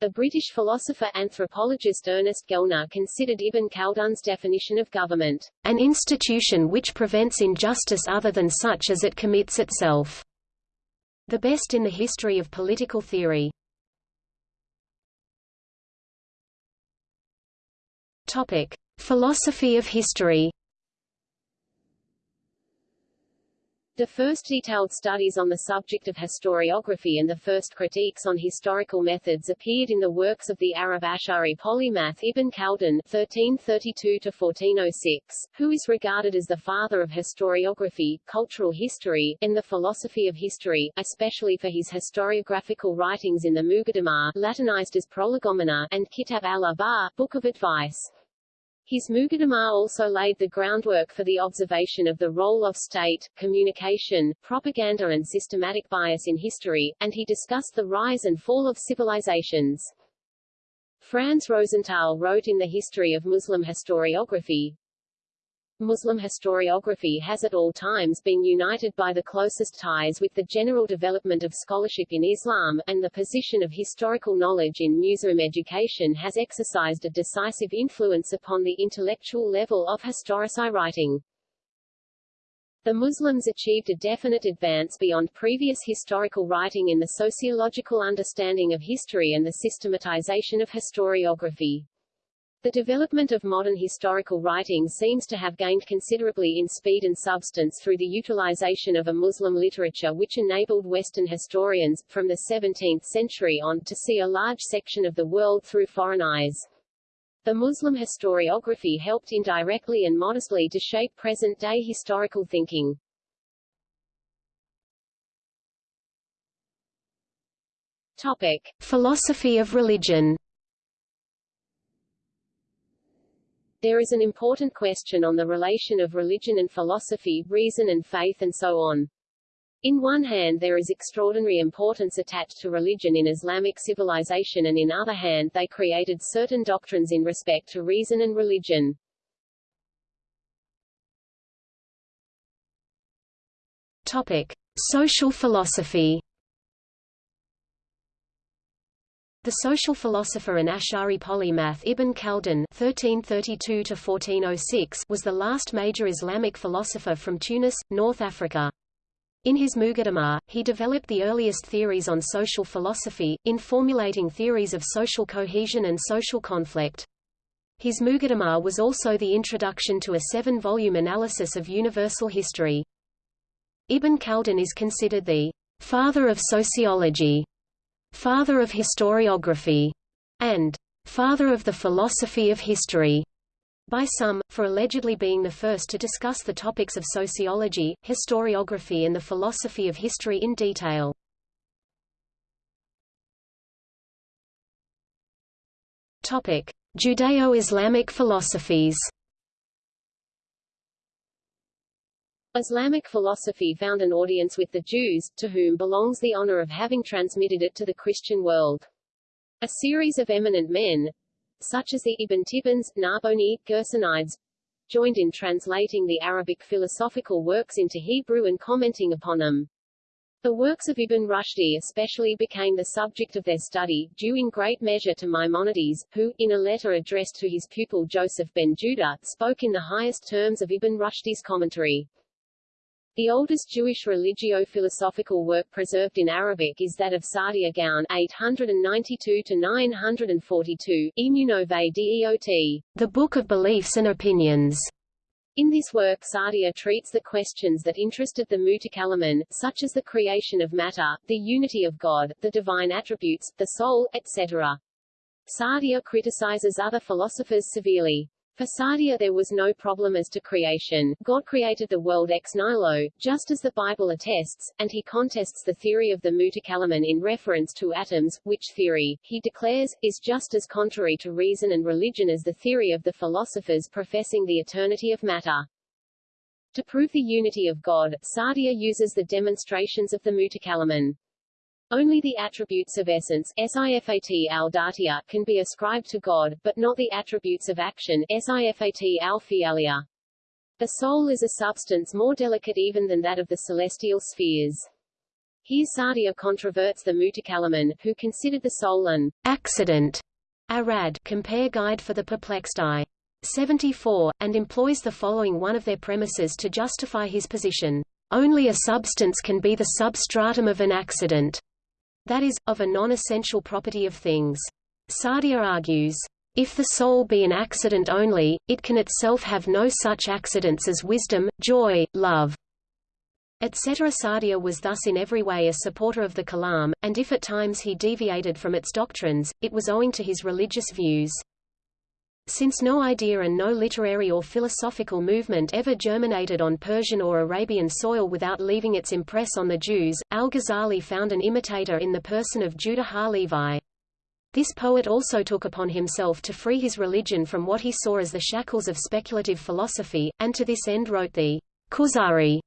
The British philosopher-anthropologist Ernest Gellner considered Ibn Khaldun's definition of government, an institution which prevents injustice other than such as it commits itself, the best in the history of political theory. Topic. Philosophy of history The first detailed studies on the subject of historiography and the first critiques on historical methods appeared in the works of the Arab Ash'ari polymath Ibn Khaldun (1332–1406), who is regarded as the father of historiography, cultural history, and the philosophy of history, especially for his historiographical writings in the Muqaddimah, Latinized as Prolegomena, and Kitab al-Akhbar, Book of Advice. His Muqaddimah also laid the groundwork for the observation of the role of state, communication, propaganda and systematic bias in history, and he discussed the rise and fall of civilizations. Franz Rosenthal wrote in the History of Muslim Historiography, Muslim historiography has at all times been united by the closest ties with the general development of scholarship in Islam, and the position of historical knowledge in Muslim education has exercised a decisive influence upon the intellectual level of historici writing. The Muslims achieved a definite advance beyond previous historical writing in the sociological understanding of history and the systematization of historiography. The development of modern historical writing seems to have gained considerably in speed and substance through the utilization of a Muslim literature which enabled Western historians, from the 17th century on, to see a large section of the world through foreign eyes. The Muslim historiography helped indirectly and modestly to shape present-day historical thinking. Topic. Philosophy of religion There is an important question on the relation of religion and philosophy, reason and faith and so on. In one hand there is extraordinary importance attached to religion in Islamic civilization and in other hand they created certain doctrines in respect to reason and religion. Topic. Social philosophy The social philosopher and Ash'ari polymath Ibn Khaldun (1332–1406) was the last major Islamic philosopher from Tunis, North Africa. In his Muqaddimah, he developed the earliest theories on social philosophy, in formulating theories of social cohesion and social conflict. His Muqaddimah was also the introduction to a seven-volume analysis of universal history. Ibn Khaldun is considered the father of sociology father of historiography, and father of the philosophy of history by some, for allegedly being the first to discuss the topics of sociology, historiography and the philosophy of history in detail. Judeo-Islamic philosophies Islamic philosophy found an audience with the Jews, to whom belongs the honor of having transmitted it to the Christian world. A series of eminent men, such as the Ibn Tibbons, Narboni, Gersonides, joined in translating the Arabic philosophical works into Hebrew and commenting upon them. The works of Ibn Rushdi especially became the subject of their study, due in great measure to Maimonides, who, in a letter addressed to his pupil Joseph ben Judah, spoke in the highest terms of Ibn Rushdi's commentary. The oldest Jewish religio-philosophical work preserved in Arabic is that of Saadia Gaon 892-942, Emunot ve-Deot. The Book of Beliefs and Opinions. In this work Saadia treats the questions that interested the Mutakallimun, such as the creation of matter, the unity of God, the divine attributes, the soul, etc. Saadia criticizes other philosophers severely. For Saadia there was no problem as to creation, God created the world ex nihilo, just as the Bible attests, and he contests the theory of the Mutakallimun in reference to atoms, which theory, he declares, is just as contrary to reason and religion as the theory of the philosophers professing the eternity of matter. To prove the unity of God, Saadia uses the demonstrations of the Mutakallimun. Only the attributes of essence sifat al can be ascribed to God, but not the attributes of action sifat al The soul is a substance more delicate even than that of the celestial spheres. Here Saadia controverts the Mutakallimun, who considered the soul an accident, arad compare Guide for the Perplexed Eye. 74, and employs the following one of their premises to justify his position. Only a substance can be the substratum of an accident that is, of a non-essential property of things. Saadia argues, if the soul be an accident only, it can itself have no such accidents as wisdom, joy, love, etc. Saadia was thus in every way a supporter of the Kalam, and if at times he deviated from its doctrines, it was owing to his religious views. Since no idea and no literary or philosophical movement ever germinated on Persian or Arabian soil without leaving its impress on the Jews, al-Ghazali found an imitator in the person of Judah ha-Levi. This poet also took upon himself to free his religion from what he saw as the shackles of speculative philosophy, and to this end wrote the Kuzari,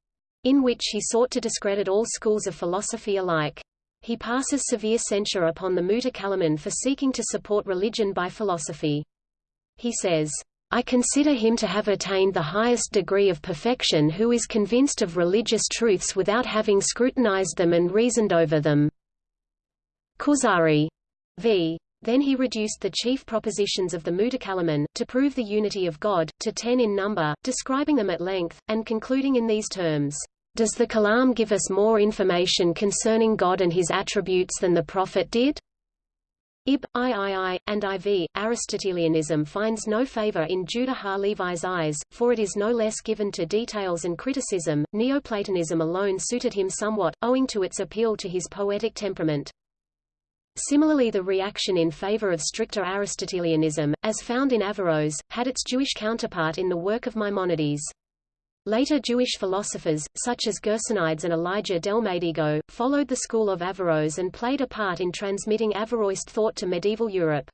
in which he sought to discredit all schools of philosophy alike. He passes severe censure upon the Mutakallimun for seeking to support religion by philosophy. He says, I consider him to have attained the highest degree of perfection who is convinced of religious truths without having scrutinized them and reasoned over them. Kuzari. v. Then he reduced the chief propositions of the Mutakallimun, to prove the unity of God, to ten in number, describing them at length, and concluding in these terms. Does the Kalam give us more information concerning God and his attributes than the Prophet did? Ib, III, and IV. Aristotelianism finds no favor in Judah Ha-Levi's eyes, for it is no less given to details and criticism. Neoplatonism alone suited him somewhat, owing to its appeal to his poetic temperament. Similarly the reaction in favor of stricter Aristotelianism, as found in Averroes, had its Jewish counterpart in the work of Maimonides. Later Jewish philosophers, such as Gersonides and Elijah Delmedigo, followed the school of Averroes and played a part in transmitting Averroist thought to medieval Europe.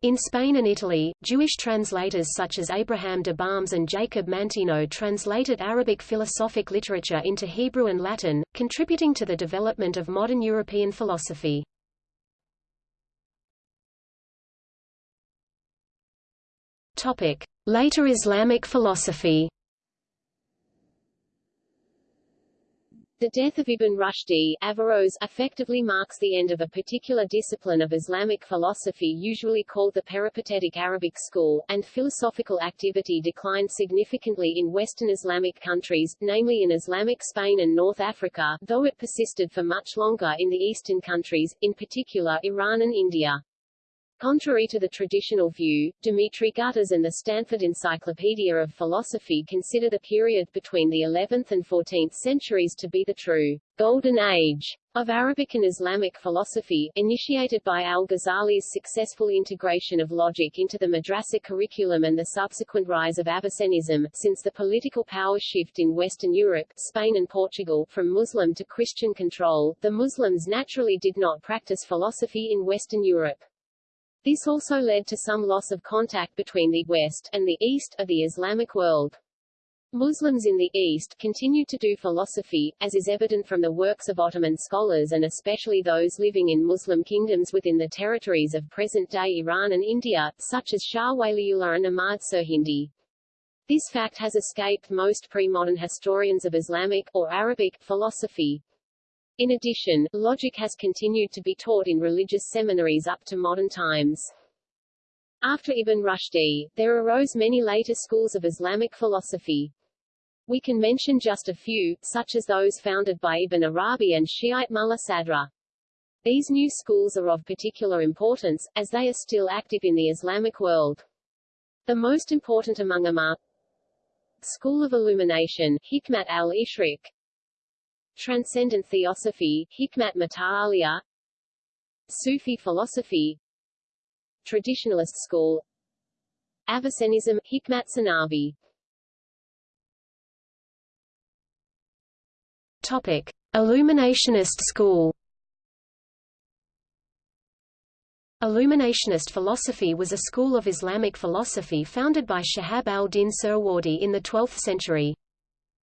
In Spain and Italy, Jewish translators such as Abraham de Balmes and Jacob Mantino translated Arabic philosophic literature into Hebrew and Latin, contributing to the development of modern European philosophy. Later Islamic philosophy. The death of Ibn Rushdi Averroes effectively marks the end of a particular discipline of Islamic philosophy usually called the peripatetic Arabic school, and philosophical activity declined significantly in Western Islamic countries, namely in Islamic Spain and North Africa, though it persisted for much longer in the Eastern countries, in particular Iran and India. Contrary to the traditional view, Dimitri Gutas and the Stanford Encyclopedia of Philosophy consider the period between the 11th and 14th centuries to be the true golden age of Arabic and Islamic philosophy, initiated by al-Ghazali's successful integration of logic into the madrasa curriculum and the subsequent rise of Avicennism, since the political power shift in Western Europe, Spain and Portugal, from Muslim to Christian control, the Muslims naturally did not practice philosophy in Western Europe. This also led to some loss of contact between the West and the East of the Islamic world. Muslims in the East continued to do philosophy, as is evident from the works of Ottoman scholars and especially those living in Muslim kingdoms within the territories of present-day Iran and India, such as Shah Waliullah and Ahmad Sirhindi. This fact has escaped most pre-modern historians of Islamic, or Arabic, philosophy. In addition, logic has continued to be taught in religious seminaries up to modern times. After Ibn Rushdi, there arose many later schools of Islamic philosophy. We can mention just a few, such as those founded by Ibn Arabi and Shiite Mulla Sadra. These new schools are of particular importance, as they are still active in the Islamic world. The most important among them are School of Illumination, Hikmat al-Ishraq, Transcendent Theosophy, Hikmat Mata'aliya. Sufi philosophy. Traditionalist school. Avicennism, Hikmat Sanavi. Topic. Illuminationist school. Illuminationist philosophy was a school of Islamic philosophy founded by Shihab al-Din Suhrawardi in the 12th century.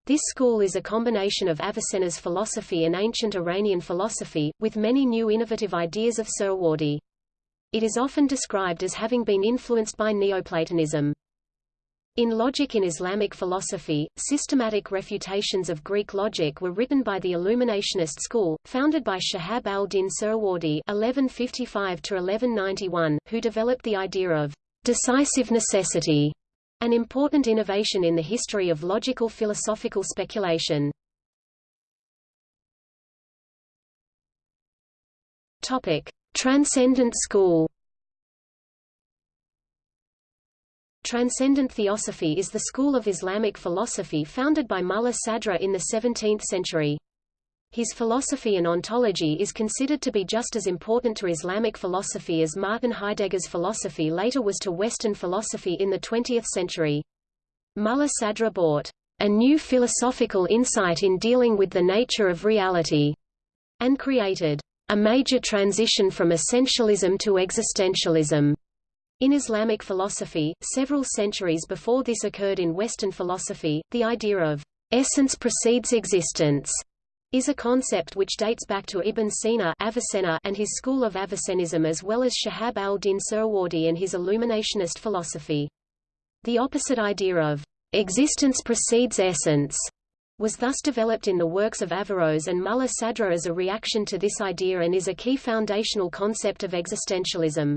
This school is a combination of Avicenna's philosophy and ancient Iranian philosophy, with many new innovative ideas of Suhrawardi. It is often described as having been influenced by Neoplatonism. In logic in Islamic philosophy, systematic refutations of Greek logic were written by the Illuminationist school, founded by Shahab al-Din Suhrawardi (1155–1191), who developed the idea of decisive necessity an important innovation in the history of logical philosophical speculation. Topic: Transcendent School. Transcendent Theosophy is the school of Islamic philosophy founded by Mulla Sadra in the 17th century. His philosophy and ontology is considered to be just as important to Islamic philosophy as Martin Heidegger's philosophy later was to Western philosophy in the 20th century. Mulla Sadra brought a new philosophical insight in dealing with the nature of reality, and created a major transition from essentialism to existentialism. In Islamic philosophy, several centuries before this occurred in Western philosophy, the idea of essence precedes existence is a concept which dates back to Ibn Sina Avicenna and his school of Avicennism as well as Shahab al-Din Suhrawardi and his Illuminationist philosophy. The opposite idea of existence precedes essence was thus developed in the works of Averroes and Mulla Sadra as a reaction to this idea and is a key foundational concept of existentialism.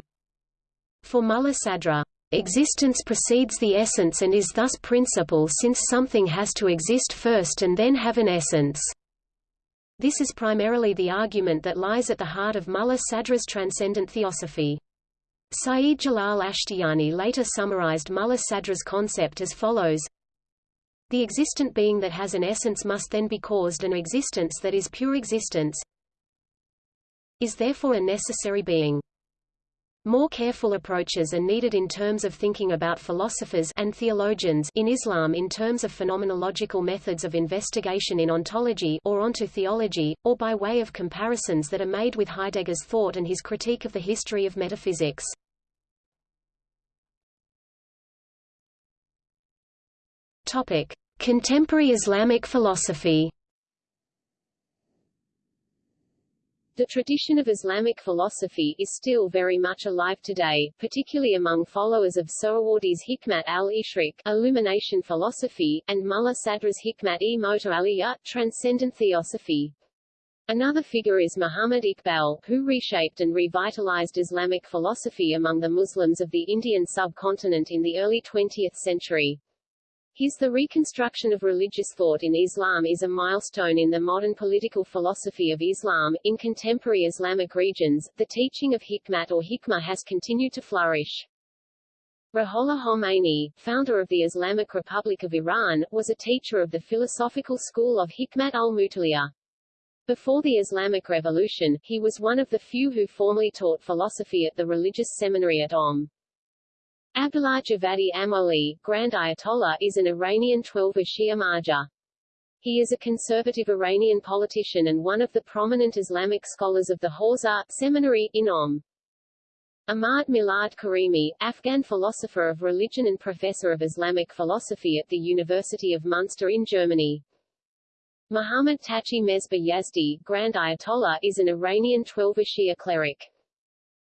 For Mulla Sadra, existence precedes the essence and is thus principle since something has to exist first and then have an essence. This is primarily the argument that lies at the heart of Mulla Sadra's transcendent theosophy. Saeed Jalal Ashtiani later summarized Mulla Sadra's concept as follows The existent being that has an essence must then be caused an existence that is pure existence is therefore a necessary being. More careful approaches are needed in terms of thinking about philosophers and theologians in Islam in terms of phenomenological methods of investigation in ontology or onto theology, or by way of comparisons that are made with Heidegger's thought and his critique of the history of metaphysics. Topic: Contemporary Islamic philosophy. The tradition of Islamic philosophy is still very much alive today, particularly among followers of Suhrawardi's Hikmat al-Ishraq illumination philosophy, and Mulla Sadra's Hikmat-e Aliyah transcendent theosophy. Another figure is Muhammad Iqbal, who reshaped and revitalized Islamic philosophy among the Muslims of the Indian subcontinent in the early 20th century. His The Reconstruction of Religious Thought in Islam is a milestone in the modern political philosophy of Islam. In contemporary Islamic regions, the teaching of hikmat or hikmah has continued to flourish. Ruhollah Khomeini, founder of the Islamic Republic of Iran, was a teacher of the philosophical school of Hikmat al-Mutaliyah. Before the Islamic Revolution, he was one of the few who formally taught philosophy at the religious seminary at Qom. Abdullah Javadi Amoli, Grand Ayatollah is an Iranian Twelver Shia Marja. He is a conservative Iranian politician and one of the prominent Islamic scholars of the Hawza seminary in Qom. Ahmad Milad Karimi, Afghan philosopher of religion and professor of Islamic philosophy at the University of Munster in Germany. Muhammad Taqi Mesbah Yazdi, Grand Ayatollah is an Iranian Twelver Shia cleric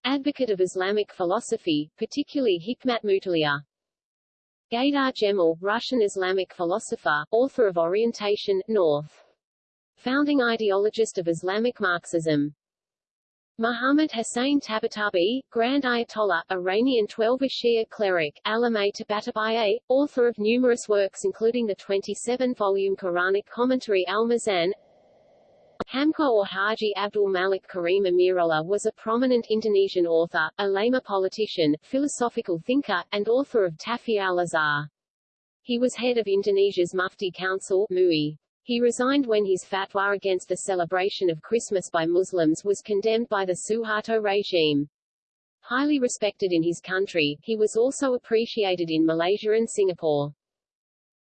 advocate of Islamic philosophy, particularly Hikmat Mutaliya. Gaidar Gemal, Russian Islamic philosopher, author of Orientation, North. Founding ideologist of Islamic Marxism. Muhammad Hussein Tabatabai, Grand Ayatollah, Iranian Twelver Shia cleric, Alameh Tabatabai, author of numerous works including the 27-volume Quranic commentary Al-Mizan, Hamka or Haji Abdul Malik Karim Amirullah was a prominent Indonesian author, a Lama politician, philosophical thinker, and author of Tafsir al-Azhar. He was head of Indonesia's Mufti Council MUI. He resigned when his fatwa against the celebration of Christmas by Muslims was condemned by the Suharto regime. Highly respected in his country, he was also appreciated in Malaysia and Singapore.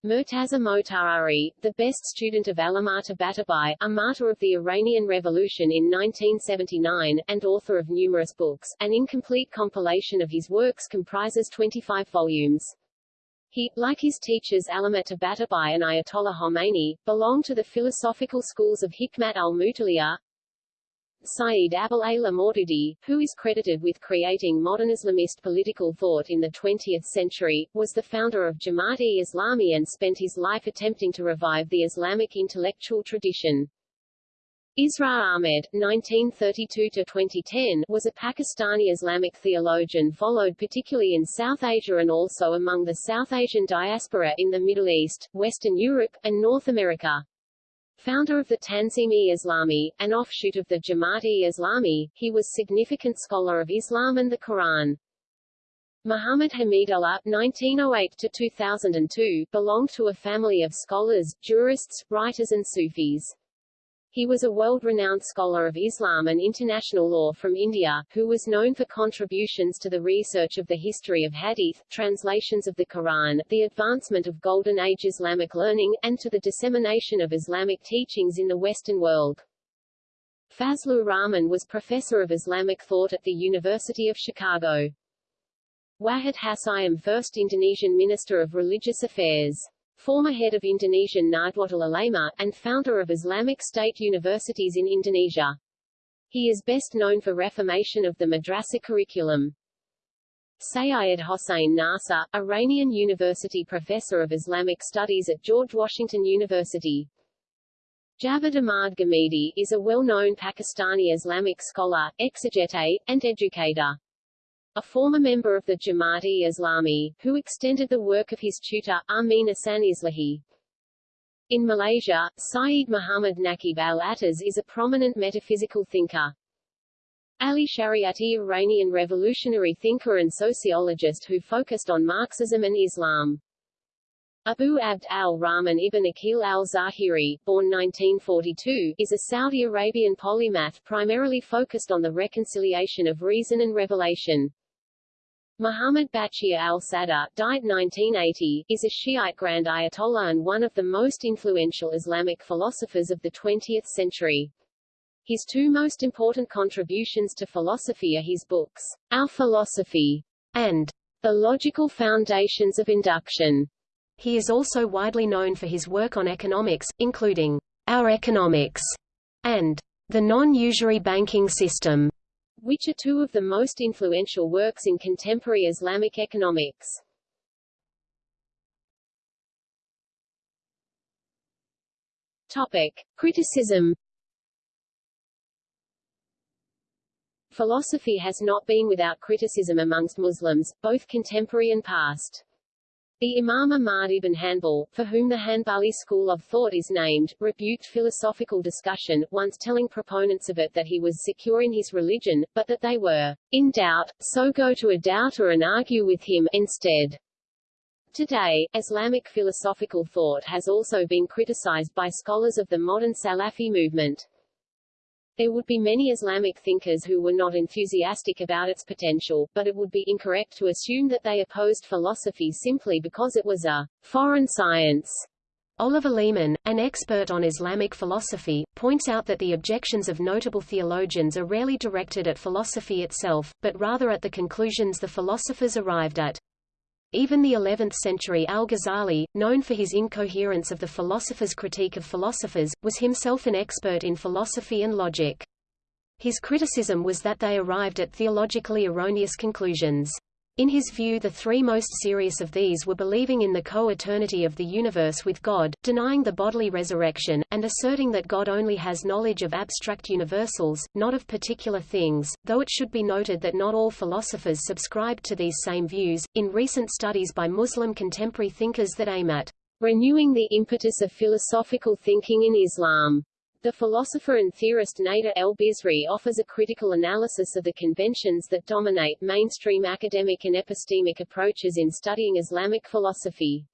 Murtaza Motahhari, the best student of Allama Tabatabai, a martyr of the Iranian Revolution in 1979, and author of numerous books, an incomplete compilation of his works comprises 25 volumes. He, like his teachers Allama Tabatabai and Ayatollah Khomeini, belonged to the philosophical schools of Hikmat al-Mutaliyah, Saeed Abul A'la Maududi, who is credited with creating modern Islamist political thought in the 20th century, was the founder of Jamaat-e-Islami and spent his life attempting to revive the Islamic intellectual tradition. Israr Ahmed (1932–2010) was a Pakistani Islamic theologian followed particularly in South Asia and also among the South Asian diaspora in the Middle East, Western Europe, and North America. Founder of the Tanzim-e-Islami, an offshoot of the Jamaat-e-Islami, he was significant scholar of Islam and the Quran. Muhammad Hamidullah (1908–2002) belonged to a family of scholars, jurists, writers and Sufis. He was a world-renowned scholar of Islam and international law from India, who was known for contributions to the research of the history of hadith, translations of the Quran, the advancement of Golden Age Islamic learning, and to the dissemination of Islamic teachings in the Western world. Fazlur Rahman was professor of Islamic thought at the University of Chicago. Wahid Hasyim first Indonesian Minister of Religious Affairs former head of Indonesian Nahdlatul Ulama, and founder of Islamic State universities in Indonesia. He is best known for reformation of the madrasa curriculum. Sayyid Hossein Nasr, Iranian University professor of Islamic Studies at George Washington University. Javed Ahmad Ghamidi is a well-known Pakistani Islamic scholar, exegete, and educator a former member of the Jamaat-e Islami, who extended the work of his tutor, Amin Ahsan Islahi. In Malaysia, Syed Muhammad Naqib al-Attas is a prominent metaphysical thinker. Ali Shariati Iranian revolutionary thinker and sociologist who focused on Marxism and Islam. Abu Abd al-Rahman ibn Aqil al-Zahiri, born 1942, is a Saudi Arabian polymath primarily focused on the reconciliation of reason and revelation. Muhammad Baqir al-Sadr, died 1980, is a Shiite Grand Ayatollah and one of the most influential Islamic philosophers of the 20th century. His two most important contributions to philosophy are his books, Our Philosophy and The Logical Foundations of Induction. He is also widely known for his work on economics, including Our Economics and The Non-Usury Banking System, which are two of the most influential works in contemporary Islamic economics. Topic: Criticism Philosophy has not been without criticism amongst Muslims, both contemporary and past. The Imam Ahmad ibn Hanbal, for whom the Hanbali school of thought is named, rebuked philosophical discussion, once telling proponents of it that he was secure in his religion, but that they were in doubt, so go to a doubter and argue with him instead. Today, Islamic philosophical thought has also been criticized by scholars of the modern Salafi movement. There would be many Islamic thinkers who were not enthusiastic about its potential, but it would be incorrect to assume that they opposed philosophy simply because it was a foreign science. Oliver Leaman, an expert on Islamic philosophy, points out that the objections of notable theologians are rarely directed at philosophy itself, but rather at the conclusions the philosophers arrived at. Even the 11th-century al-Ghazali, known for his incoherence of the philosopher's critique of philosophers, was himself an expert in philosophy and logic. His criticism was that they arrived at theologically erroneous conclusions. In his view the three most serious of these were believing in the co-eternity of the universe with God, denying the bodily resurrection, and asserting that God only has knowledge of abstract universals, not of particular things, though it should be noted that not all philosophers subscribed to these same views. In recent studies by Muslim contemporary thinkers that aim at renewing the impetus of philosophical thinking in Islam, the philosopher and theorist Nader el-Bizri offers a critical analysis of the conventions that dominate mainstream academic and epistemic approaches in studying Islamic philosophy.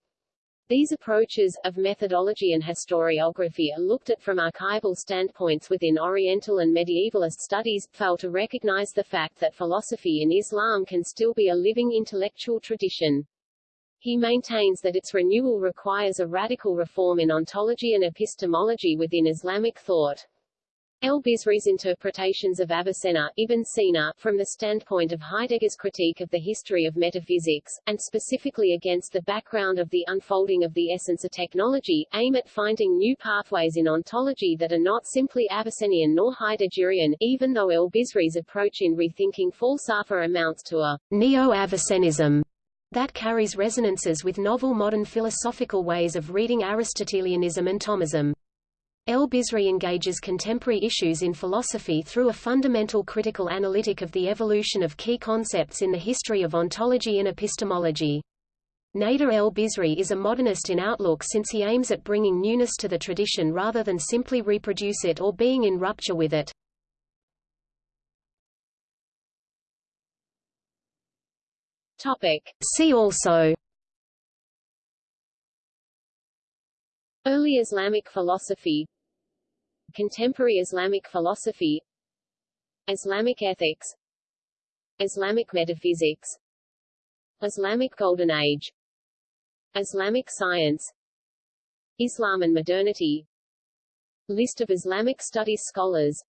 These approaches, of methodology and historiography are looked at from archival standpoints within Oriental and medievalist studies, fail to recognize the fact that philosophy in Islam can still be a living intellectual tradition. He maintains that its renewal requires a radical reform in ontology and epistemology within Islamic thought. El-Bizri's interpretations of Avicenna, Ibn Sina, from the standpoint of Heidegger's critique of the history of metaphysics, and specifically against the background of the unfolding of the essence of technology, aim at finding new pathways in ontology that are not simply Avicennian nor Heideggerian, even though El-Bizri's approach in rethinking falsafa amounts to a neo-Avicennism that carries resonances with novel modern philosophical ways of reading Aristotelianism and Thomism. El-Bizri engages contemporary issues in philosophy through a fundamental critical analytic of the evolution of key concepts in the history of ontology and epistemology. Nader el-Bizri is a modernist in outlook since he aims at bringing newness to the tradition rather than simply reproduce it or being in rupture with it. Topic. See also. Early Islamic philosophy. Contemporary Islamic philosophy. Islamic ethics. Islamic metaphysics. Islamic Golden Age. Islamic science. Islam and modernity. List of Islamic studies scholars.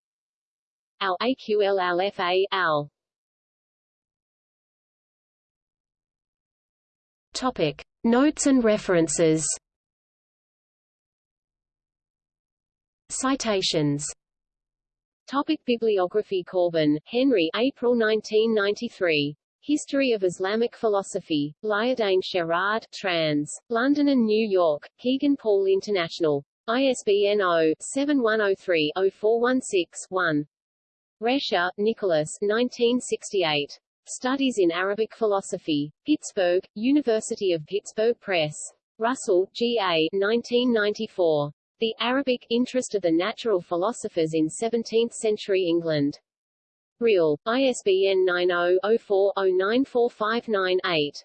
Al-Aql al-Fa al Topic. Notes and references Citations Topic Bibliography Corbin, Henry April 1993. History of Islamic Philosophy. Liadain Sherrard, trans. London and New York, Kegan Paul International. ISBN 0-7103-0416-1. Rescher, Nicholas 1968. Studies in Arabic Philosophy. Pittsburgh, University of Pittsburgh Press. Russell, G. A. 1994. The Arabic Interest of the Natural Philosophers in Seventeenth-Century England. Real, ISBN 90-04-094598.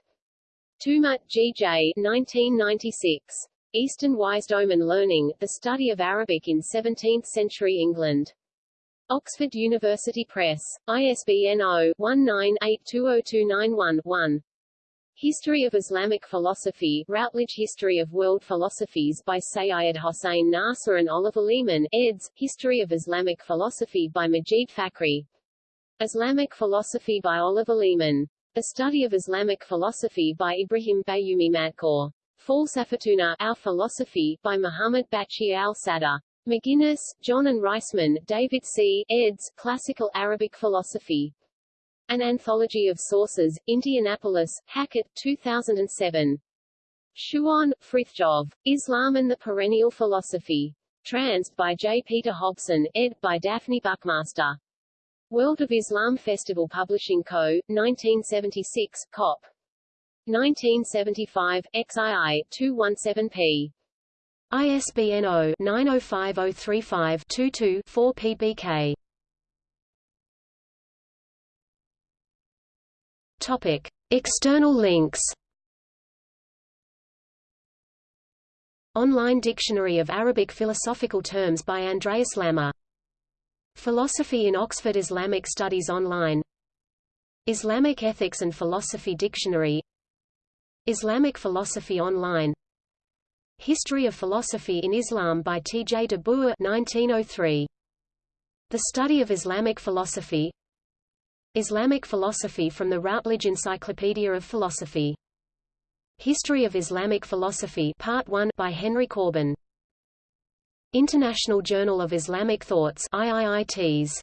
Toomer, G. J. 1996. Eastern Wisdomen Learning, The Study of Arabic in Seventeenth-Century England. Oxford University Press. ISBN 0-19820291-1. History of Islamic Philosophy, Routledge History of World Philosophies by Sayyid Hossein Nasr and Oliver Leaman, eds. History of Islamic Philosophy by Majid Fakhri. Islamic Philosophy by Oliver Leaman. A Study of Islamic Philosophy by Ibrahim Bayumi Bayoumi Madkour. Falsafatuna, Our Philosophy, by Muhammad Baqir al-Sadr. McGinnis, Jon and Reisman, David C. eds. Classical Arabic Philosophy. An Anthology of Sources, Indianapolis, Hackett, 2007. Schuon, Frithjof. Islam and the Perennial Philosophy. Trans, by J. Peter Hobson, ed. by Daphne Buckmaster. World of Islam Festival Publishing Co., 1976, Cop. 1975, XII, 217p. ISBN 0-905035-22-4 PBK. Topic. External links Online Dictionary of Arabic Philosophical Terms by Andreas Lammer. Philosophy in Oxford Islamic Studies Online Islamic Ethics and Philosophy Dictionary Islamic Philosophy Online History of Philosophy in Islam by T. J. de Boer 1903. The Study of Islamic Philosophy Islamic Philosophy from the Routledge Encyclopedia of Philosophy. History of Islamic Philosophy Part 1 by Henry Corbin. International Journal of Islamic Thoughts IIITs